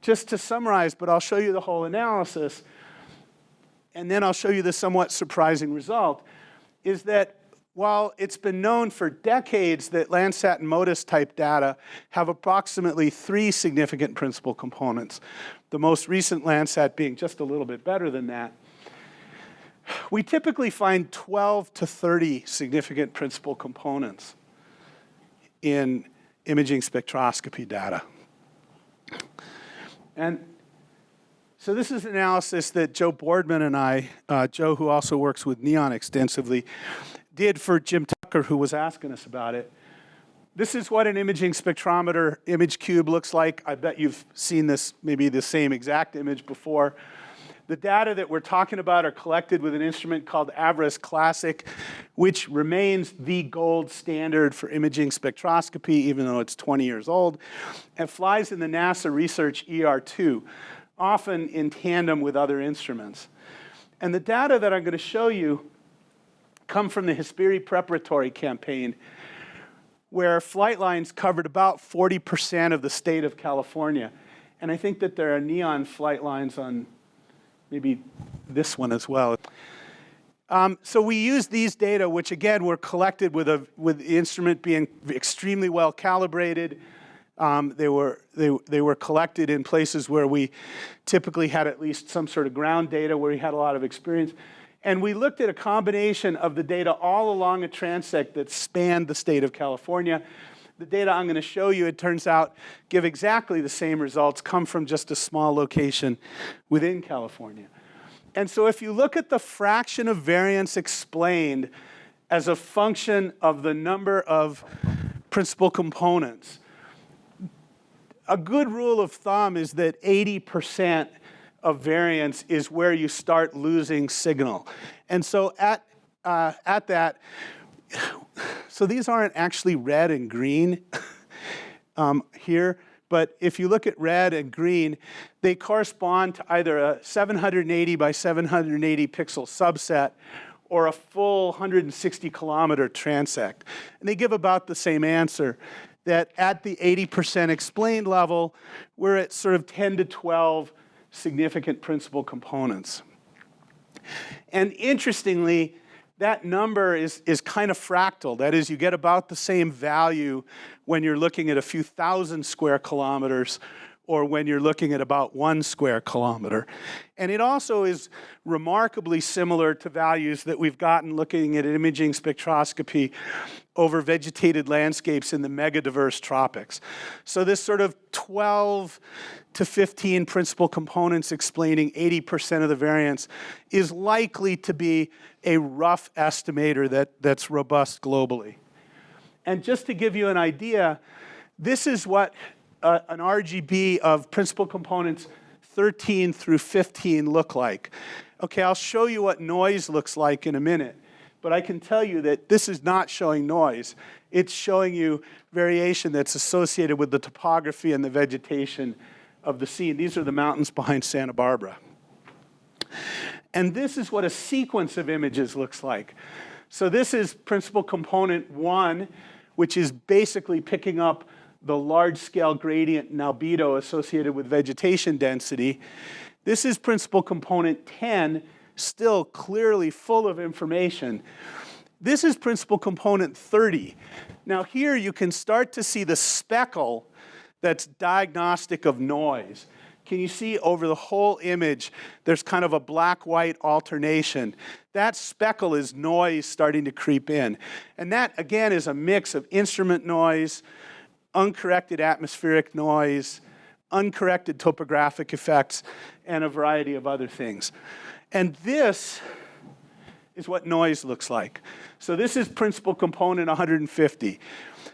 just to summarize, but I'll show you the whole analysis, and then I'll show you the somewhat surprising result, is that while it's been known for decades that Landsat and MODIS type data have approximately three significant principal components, the most recent Landsat being just a little bit better than that, we typically find 12 to 30 significant principal components in imaging spectroscopy data. And so this is analysis that Joe Boardman and I, uh, Joe who also works with NEON extensively, did for Jim Tucker who was asking us about it. This is what an imaging spectrometer image cube looks like. I bet you've seen this, maybe the same exact image before. The data that we're talking about are collected with an instrument called AVIRIS Classic, which remains the gold standard for imaging spectroscopy, even though it's 20 years old. It flies in the NASA Research ER2, often in tandem with other instruments. And the data that I'm going to show you come from the HyspIRI preparatory campaign, where flight lines covered about 40% of the state of California. And I think that there are neon flight lines on maybe this one as well. Um, so we use these data, which again were collected with, a, with the instrument being extremely well calibrated. Um, they, were, they, they were collected in places where we typically had at least some sort of ground data where we had a lot of experience. And we looked at a combination of the data all along a transect that spanned the state of California the data I'm going to show you, it turns out, give exactly the same results, come from just a small location within California. And so if you look at the fraction of variance explained as a function of the number of principal components, a good rule of thumb is that 80% of variance is where you start losing signal. And so at, uh, at that, so these aren't actually red and green um, here, but if you look at red and green, they correspond to either a 780 by 780 pixel subset or a full 160 kilometer transect. And they give about the same answer that at the 80% explained level, we're at sort of 10 to 12 significant principal components. And interestingly, that number is, is kind of fractal. That is, you get about the same value when you're looking at a few thousand square kilometers or when you're looking at about one square kilometer. And it also is remarkably similar to values that we've gotten looking at imaging spectroscopy over vegetated landscapes in the megadiverse tropics. So this sort of 12 to 15 principal components explaining 80% of the variance is likely to be a rough estimator that, that's robust globally. And just to give you an idea, this is what uh, an RGB of principal components 13 through 15 look like. Okay, I'll show you what noise looks like in a minute, but I can tell you that this is not showing noise. It's showing you variation that's associated with the topography and the vegetation of the scene. These are the mountains behind Santa Barbara. And this is what a sequence of images looks like. So this is principal component one, which is basically picking up the large-scale gradient and albedo associated with vegetation density. This is principal component 10, still clearly full of information. This is principal component 30. Now here you can start to see the speckle that's diagnostic of noise. Can you see over the whole image, there's kind of a black-white alternation. That speckle is noise starting to creep in. And that, again, is a mix of instrument noise, uncorrected atmospheric noise, uncorrected topographic effects, and a variety of other things. And this is what noise looks like. So this is principal component 150.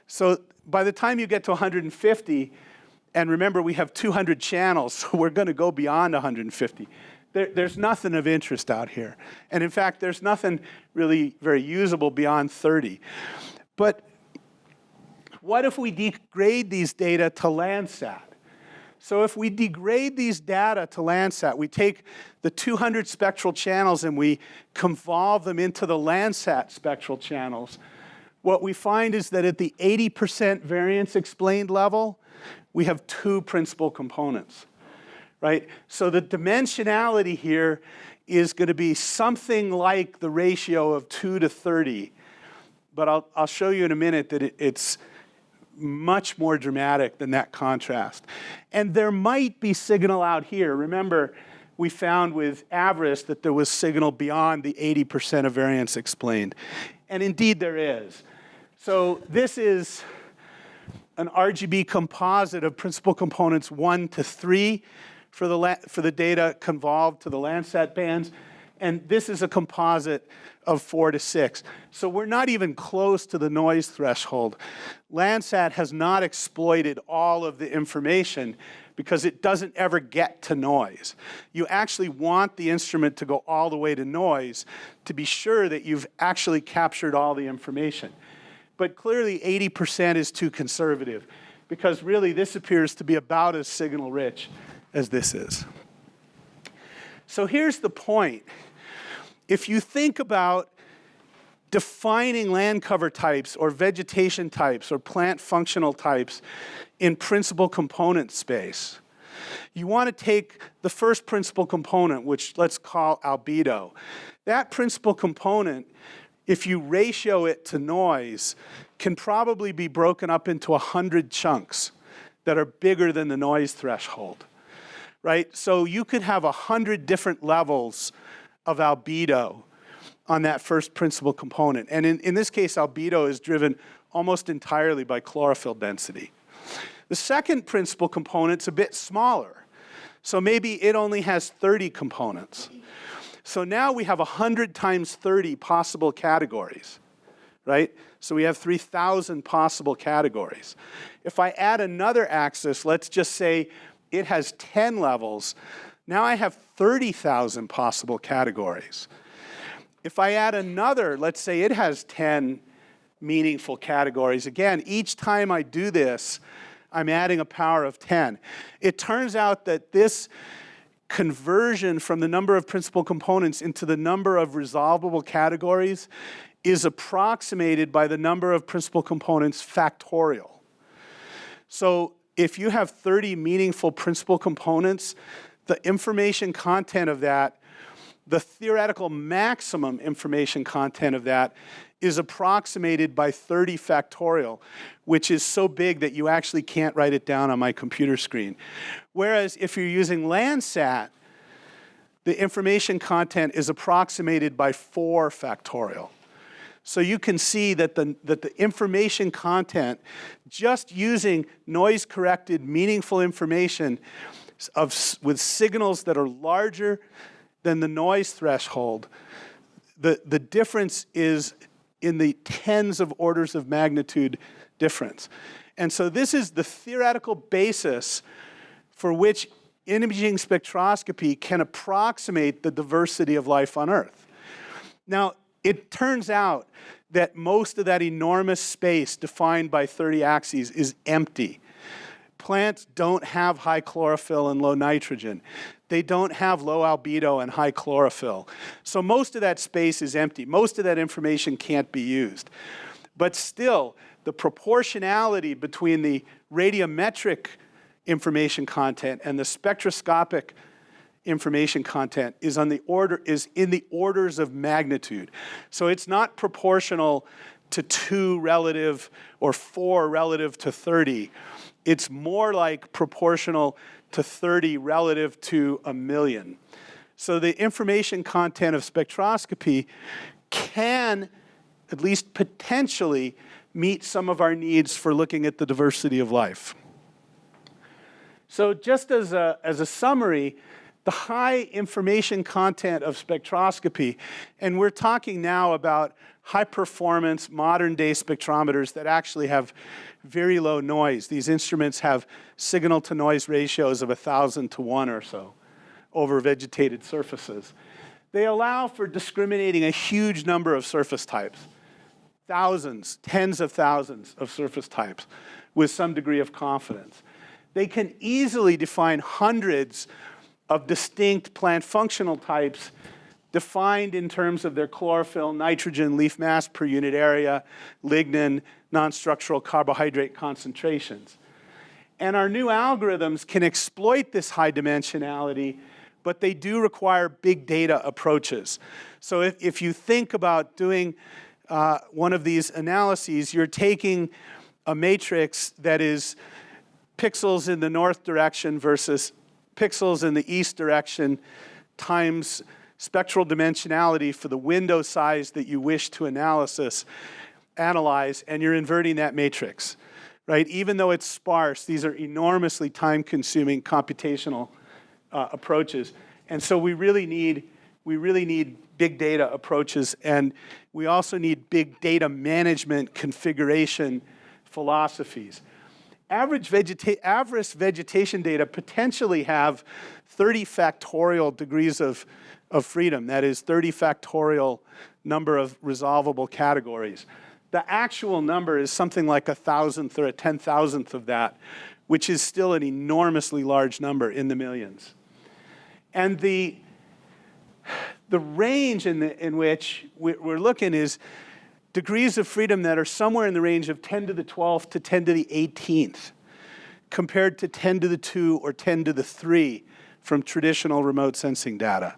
So by the time you get to 150, and remember we have 200 channels, so we're going to go beyond 150. There, there's nothing of interest out here. And in fact, there's nothing really very usable beyond 30. But what if we degrade these data to Landsat? So if we degrade these data to Landsat, we take the 200 spectral channels and we convolve them into the Landsat spectral channels, what we find is that at the 80% variance explained level, we have two principal components, right? So the dimensionality here is going to be something like the ratio of 2 to 30. But I'll, I'll show you in a minute that it, it's much more dramatic than that contrast. And there might be signal out here. Remember, we found with AVIRIS that there was signal beyond the 80% of variance explained. And indeed there is. So this is an RGB composite of principal components one to three for the, for the data convolved to the Landsat bands. And this is a composite of four to six. So we're not even close to the noise threshold. Landsat has not exploited all of the information because it doesn't ever get to noise. You actually want the instrument to go all the way to noise to be sure that you've actually captured all the information. But clearly 80% is too conservative because really this appears to be about as signal rich as this is. So here's the point. If you think about defining land cover types or vegetation types or plant functional types in principal component space, you want to take the first principal component, which let's call albedo. That principal component if you ratio it to noise, can probably be broken up into 100 chunks that are bigger than the noise threshold, right? So you could have 100 different levels of albedo on that first principal component. And in, in this case, albedo is driven almost entirely by chlorophyll density. The second principal component's a bit smaller. So maybe it only has 30 components. So now we have 100 times 30 possible categories, right? So we have 3,000 possible categories. If I add another axis, let's just say it has 10 levels, now I have 30,000 possible categories. If I add another, let's say it has 10 meaningful categories. Again, each time I do this, I'm adding a power of 10. It turns out that this conversion from the number of principal components into the number of resolvable categories is approximated by the number of principal components factorial. So if you have 30 meaningful principal components, the information content of that, the theoretical maximum information content of that is approximated by 30 factorial, which is so big that you actually can't write it down on my computer screen. Whereas if you're using Landsat, the information content is approximated by 4 factorial. So you can see that the, that the information content, just using noise-corrected, meaningful information of, with signals that are larger than the noise threshold, the, the difference is in the tens of orders of magnitude difference. And so this is the theoretical basis for which imaging spectroscopy can approximate the diversity of life on Earth. Now, it turns out that most of that enormous space defined by 30 axes is empty. Plants don't have high chlorophyll and low nitrogen. They don't have low albedo and high chlorophyll. So most of that space is empty. Most of that information can't be used. But still, the proportionality between the radiometric information content and the spectroscopic information content is on the order is in the orders of magnitude. So it's not proportional to 2 relative or 4 relative to 30. It's more like proportional to 30 relative to a million. So the information content of spectroscopy can, at least potentially, meet some of our needs for looking at the diversity of life. So just as a, as a summary, the high information content of spectroscopy, and we're talking now about high performance modern day spectrometers that actually have very low noise. These instruments have signal to noise ratios of a 1,000 to 1 or so over vegetated surfaces. They allow for discriminating a huge number of surface types, thousands, tens of thousands of surface types with some degree of confidence. They can easily define hundreds of distinct plant functional types defined in terms of their chlorophyll, nitrogen, leaf mass per unit area, lignin, non-structural carbohydrate concentrations. And our new algorithms can exploit this high dimensionality, but they do require big data approaches. So if, if you think about doing uh, one of these analyses, you're taking a matrix that is pixels in the north direction versus pixels in the east direction times spectral dimensionality for the window size that you wish to analysis, analyze, and you're inverting that matrix, right? Even though it's sparse, these are enormously time-consuming computational uh, approaches. And so we really need, we really need big data approaches, and we also need big data management configuration philosophies average, vegeta average vegetation data potentially have 30 factorial degrees of, of freedom, that is 30 factorial number of resolvable categories. The actual number is something like a thousandth or a ten thousandth of that, which is still an enormously large number in the millions. And the, the range in, the, in which we're looking is degrees of freedom that are somewhere in the range of 10 to the 12th to 10 to the 18th, compared to 10 to the 2 or 10 to the 3 from traditional remote sensing data.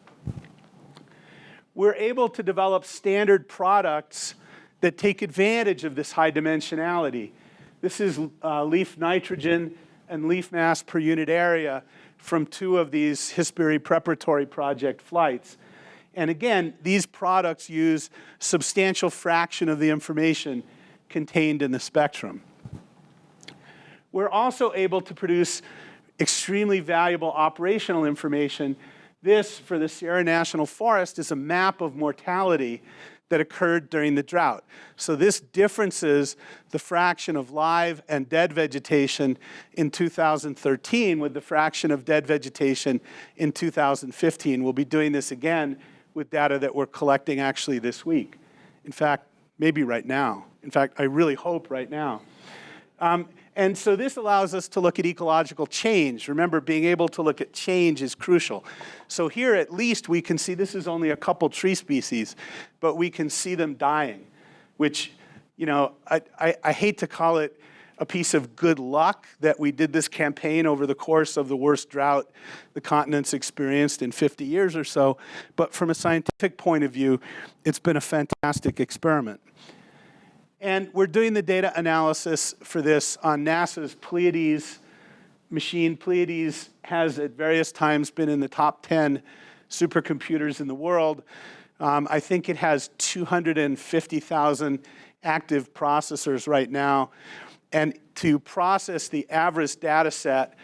We're able to develop standard products that take advantage of this high dimensionality. This is uh, leaf nitrogen and leaf mass per unit area from two of these HyspIRI preparatory project flights. And again, these products use substantial fraction of the information contained in the spectrum. We're also able to produce extremely valuable operational information. This, for the Sierra National Forest, is a map of mortality that occurred during the drought. So this differences the fraction of live and dead vegetation in 2013 with the fraction of dead vegetation in 2015. We'll be doing this again with data that we're collecting actually this week. In fact, maybe right now. In fact, I really hope right now. Um, and so this allows us to look at ecological change. Remember, being able to look at change is crucial. So here at least we can see, this is only a couple tree species, but we can see them dying, which, you know, I, I, I hate to call it a piece of good luck that we did this campaign over the course of the worst drought the continent's experienced in 50 years or so. But from a scientific point of view, it's been a fantastic experiment. And we're doing the data analysis for this on NASA's Pleiades machine. Pleiades has at various times been in the top 10 supercomputers in the world. Um, I think it has 250,000 active processors right now. And to process the average data set,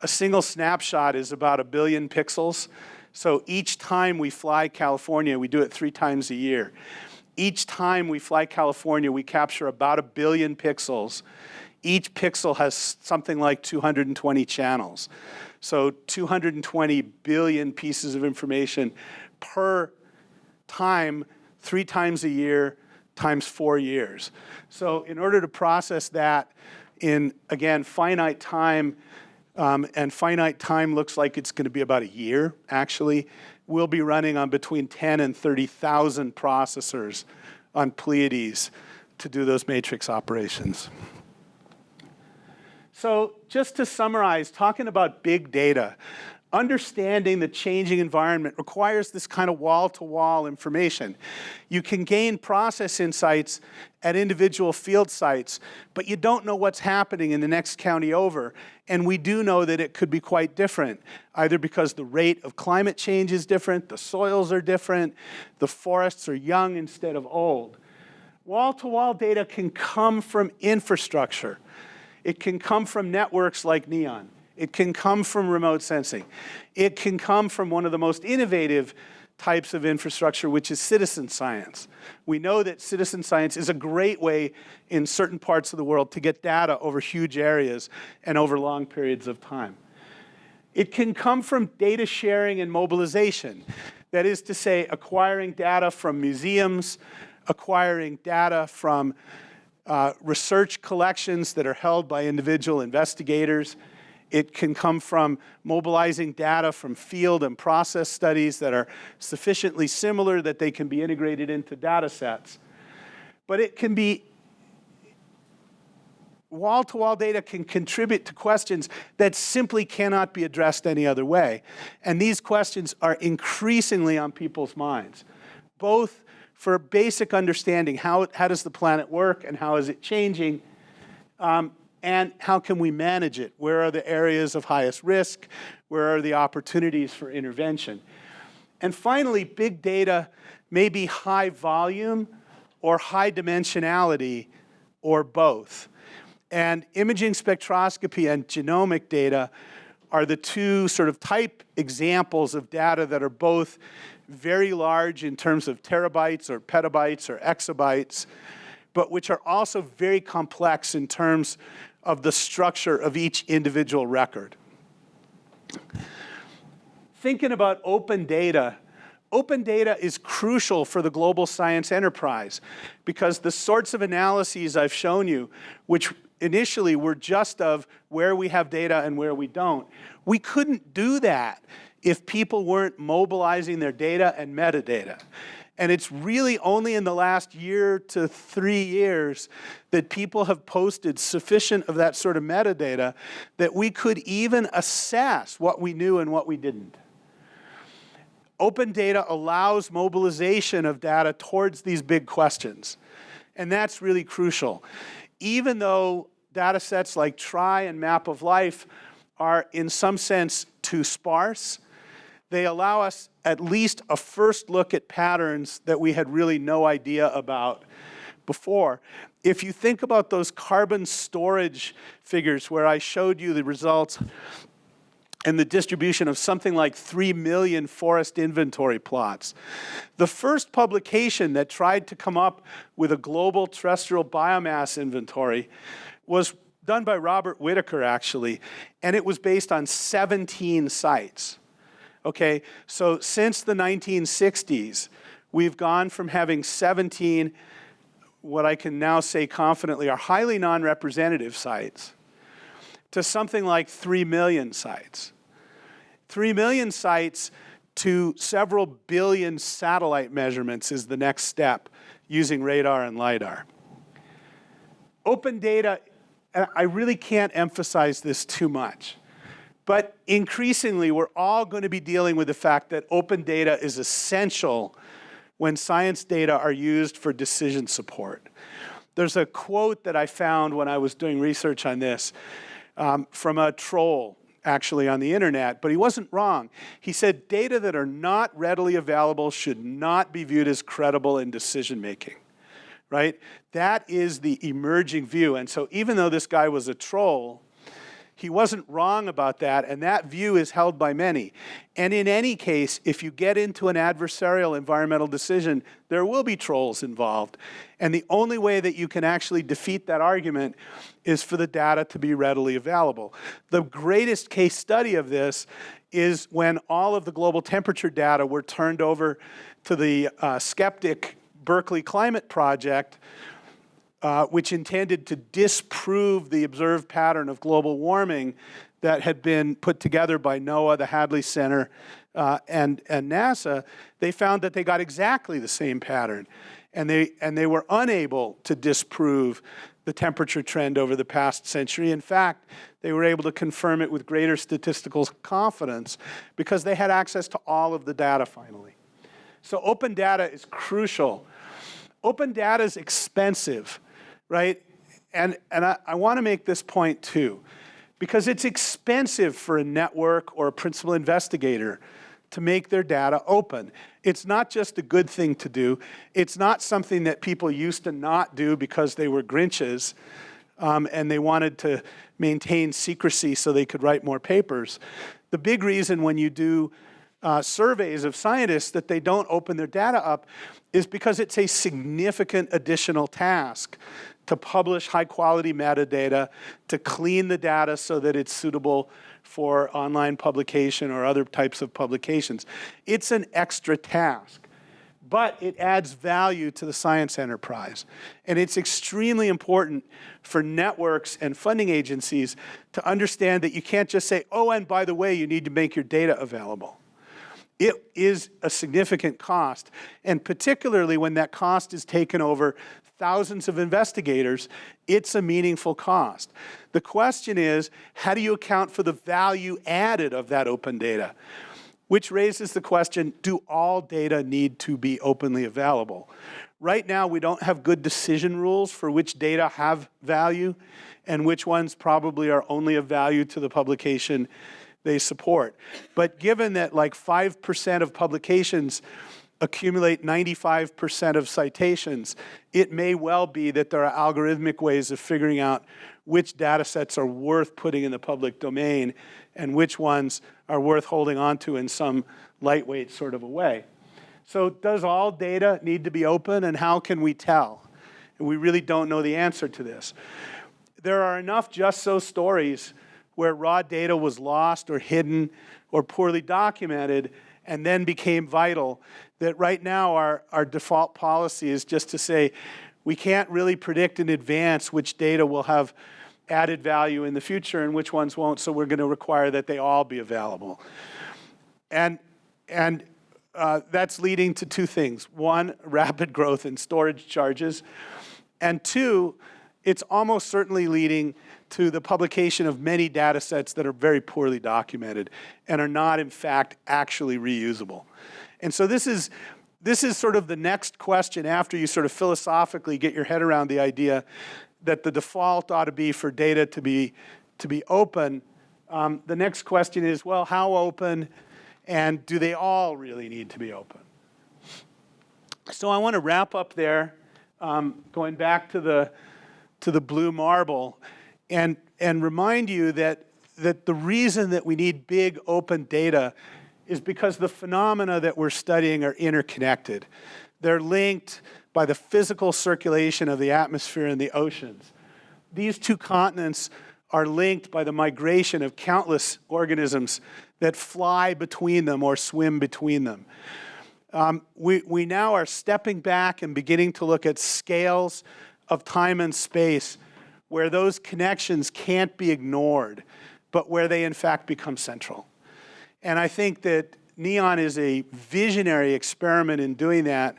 a single snapshot is about a billion pixels. So each time we fly California, we do it three times a year. Each time we fly California, we capture about a billion pixels. Each pixel has something like 220 channels. So 220 billion pieces of information per time, three times a year, times four years. So in order to process that in, again, finite time, um, and finite time looks like it's going to be about a year, actually, we'll be running on between 10 and 30,000 processors on Pleiades to do those matrix operations. So just to summarize, talking about big data, understanding the changing environment requires this kind of wall-to-wall -wall information. You can gain process insights at individual field sites, but you don't know what's happening in the next county over. And we do know that it could be quite different, either because the rate of climate change is different, the soils are different, the forests are young instead of old. Wall-to-wall -wall data can come from infrastructure. It can come from networks like NEON. It can come from remote sensing. It can come from one of the most innovative types of infrastructure, which is citizen science. We know that citizen science is a great way in certain parts of the world to get data over huge areas and over long periods of time. It can come from data sharing and mobilization. That is to say, acquiring data from museums, acquiring data from uh, research collections that are held by individual investigators, it can come from mobilizing data from field and process studies that are sufficiently similar that they can be integrated into data sets. But it can be wall-to-wall -wall data can contribute to questions that simply cannot be addressed any other way. And these questions are increasingly on people's minds, both for basic understanding, how, how does the planet work and how is it changing, um, and how can we manage it? Where are the areas of highest risk? Where are the opportunities for intervention? And finally, big data may be high volume or high dimensionality or both. And imaging spectroscopy and genomic data are the two sort of type examples of data that are both very large in terms of terabytes or petabytes or exabytes, but which are also very complex in terms of the structure of each individual record. Thinking about open data, open data is crucial for the global science enterprise because the sorts of analyses I've shown you, which initially were just of where we have data and where we don't, we couldn't do that if people weren't mobilizing their data and metadata. And it's really only in the last year to three years that people have posted sufficient of that sort of metadata that we could even assess what we knew and what we didn't. Open data allows mobilization of data towards these big questions. And that's really crucial. Even though data sets like TRY and Map of Life are in some sense too sparse, they allow us at least a first look at patterns that we had really no idea about before. If you think about those carbon storage figures where I showed you the results and the distribution of something like 3 million forest inventory plots. The first publication that tried to come up with a global terrestrial biomass inventory was done by Robert Whittaker, actually, and it was based on 17 sites. Okay, so since the 1960s, we've gone from having 17, what I can now say confidently are highly non-representative sites, to something like 3 million sites. 3 million sites to several billion satellite measurements is the next step using radar and LiDAR. Open data, and I really can't emphasize this too much, but increasingly we're all going to be dealing with the fact that open data is essential when science data are used for decision support. There's a quote that I found when I was doing research on this um, from a troll actually on the internet, but he wasn't wrong. He said data that are not readily available should not be viewed as credible in decision making, right? That is the emerging view. And so even though this guy was a troll, he wasn't wrong about that, and that view is held by many. And in any case, if you get into an adversarial environmental decision, there will be trolls involved. And the only way that you can actually defeat that argument is for the data to be readily available. The greatest case study of this is when all of the global temperature data were turned over to the uh, skeptic Berkeley Climate Project, uh, which intended to disprove the observed pattern of global warming that had been put together by NOAA, the Hadley Center, uh, and, and NASA, they found that they got exactly the same pattern. And they, and they were unable to disprove the temperature trend over the past century. In fact, they were able to confirm it with greater statistical confidence because they had access to all of the data finally. So open data is crucial. Open data is expensive right? And, and I, I want to make this point too, because it's expensive for a network or a principal investigator to make their data open. It's not just a good thing to do. It's not something that people used to not do because they were Grinches um, and they wanted to maintain secrecy so they could write more papers. The big reason when you do uh, surveys of scientists that they don't open their data up is because it's a significant additional task to publish high quality metadata, to clean the data so that it's suitable for online publication or other types of publications. It's an extra task, but it adds value to the science enterprise. And it's extremely important for networks and funding agencies to understand that you can't just say, oh, and by the way, you need to make your data available. It is a significant cost, and particularly when that cost is taken over thousands of investigators, it's a meaningful cost. The question is, how do you account for the value added of that open data? Which raises the question, do all data need to be openly available? Right now, we don't have good decision rules for which data have value and which ones probably are only of value to the publication they support. But given that like 5% of publications accumulate 95% of citations, it may well be that there are algorithmic ways of figuring out which data sets are worth putting in the public domain and which ones are worth holding onto in some lightweight sort of a way. So does all data need to be open and how can we tell? And we really don't know the answer to this. There are enough just so stories where raw data was lost or hidden or poorly documented and then became vital, that right now our, our default policy is just to say, we can't really predict in advance which data will have added value in the future and which ones won't, so we're going to require that they all be available. And, and uh, that's leading to two things. One, rapid growth in storage charges, and two, it's almost certainly leading to the publication of many data sets that are very poorly documented and are not, in fact, actually reusable. And so this is, this is sort of the next question after you sort of philosophically get your head around the idea that the default ought to be for data to be, to be open. Um, the next question is, well, how open and do they all really need to be open? So I want to wrap up there, um, going back to the, to the blue marble and, and remind you that that the reason that we need big open data is because the phenomena that we're studying are interconnected. They're linked by the physical circulation of the atmosphere and the oceans. These two continents are linked by the migration of countless organisms that fly between them or swim between them. Um, we, we now are stepping back and beginning to look at scales of time and space where those connections can't be ignored, but where they in fact become central. And I think that NEON is a visionary experiment in doing that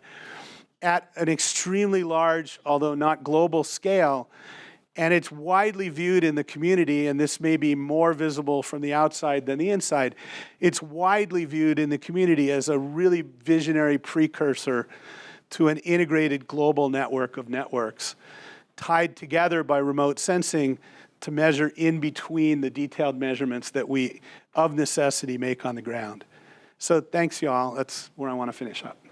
at an extremely large, although not global scale, and it's widely viewed in the community, and this may be more visible from the outside than the inside. It's widely viewed in the community as a really visionary precursor to an integrated global network of networks tied together by remote sensing to measure in between the detailed measurements that we, of necessity, make on the ground. So thanks, y'all. That's where I want to finish up.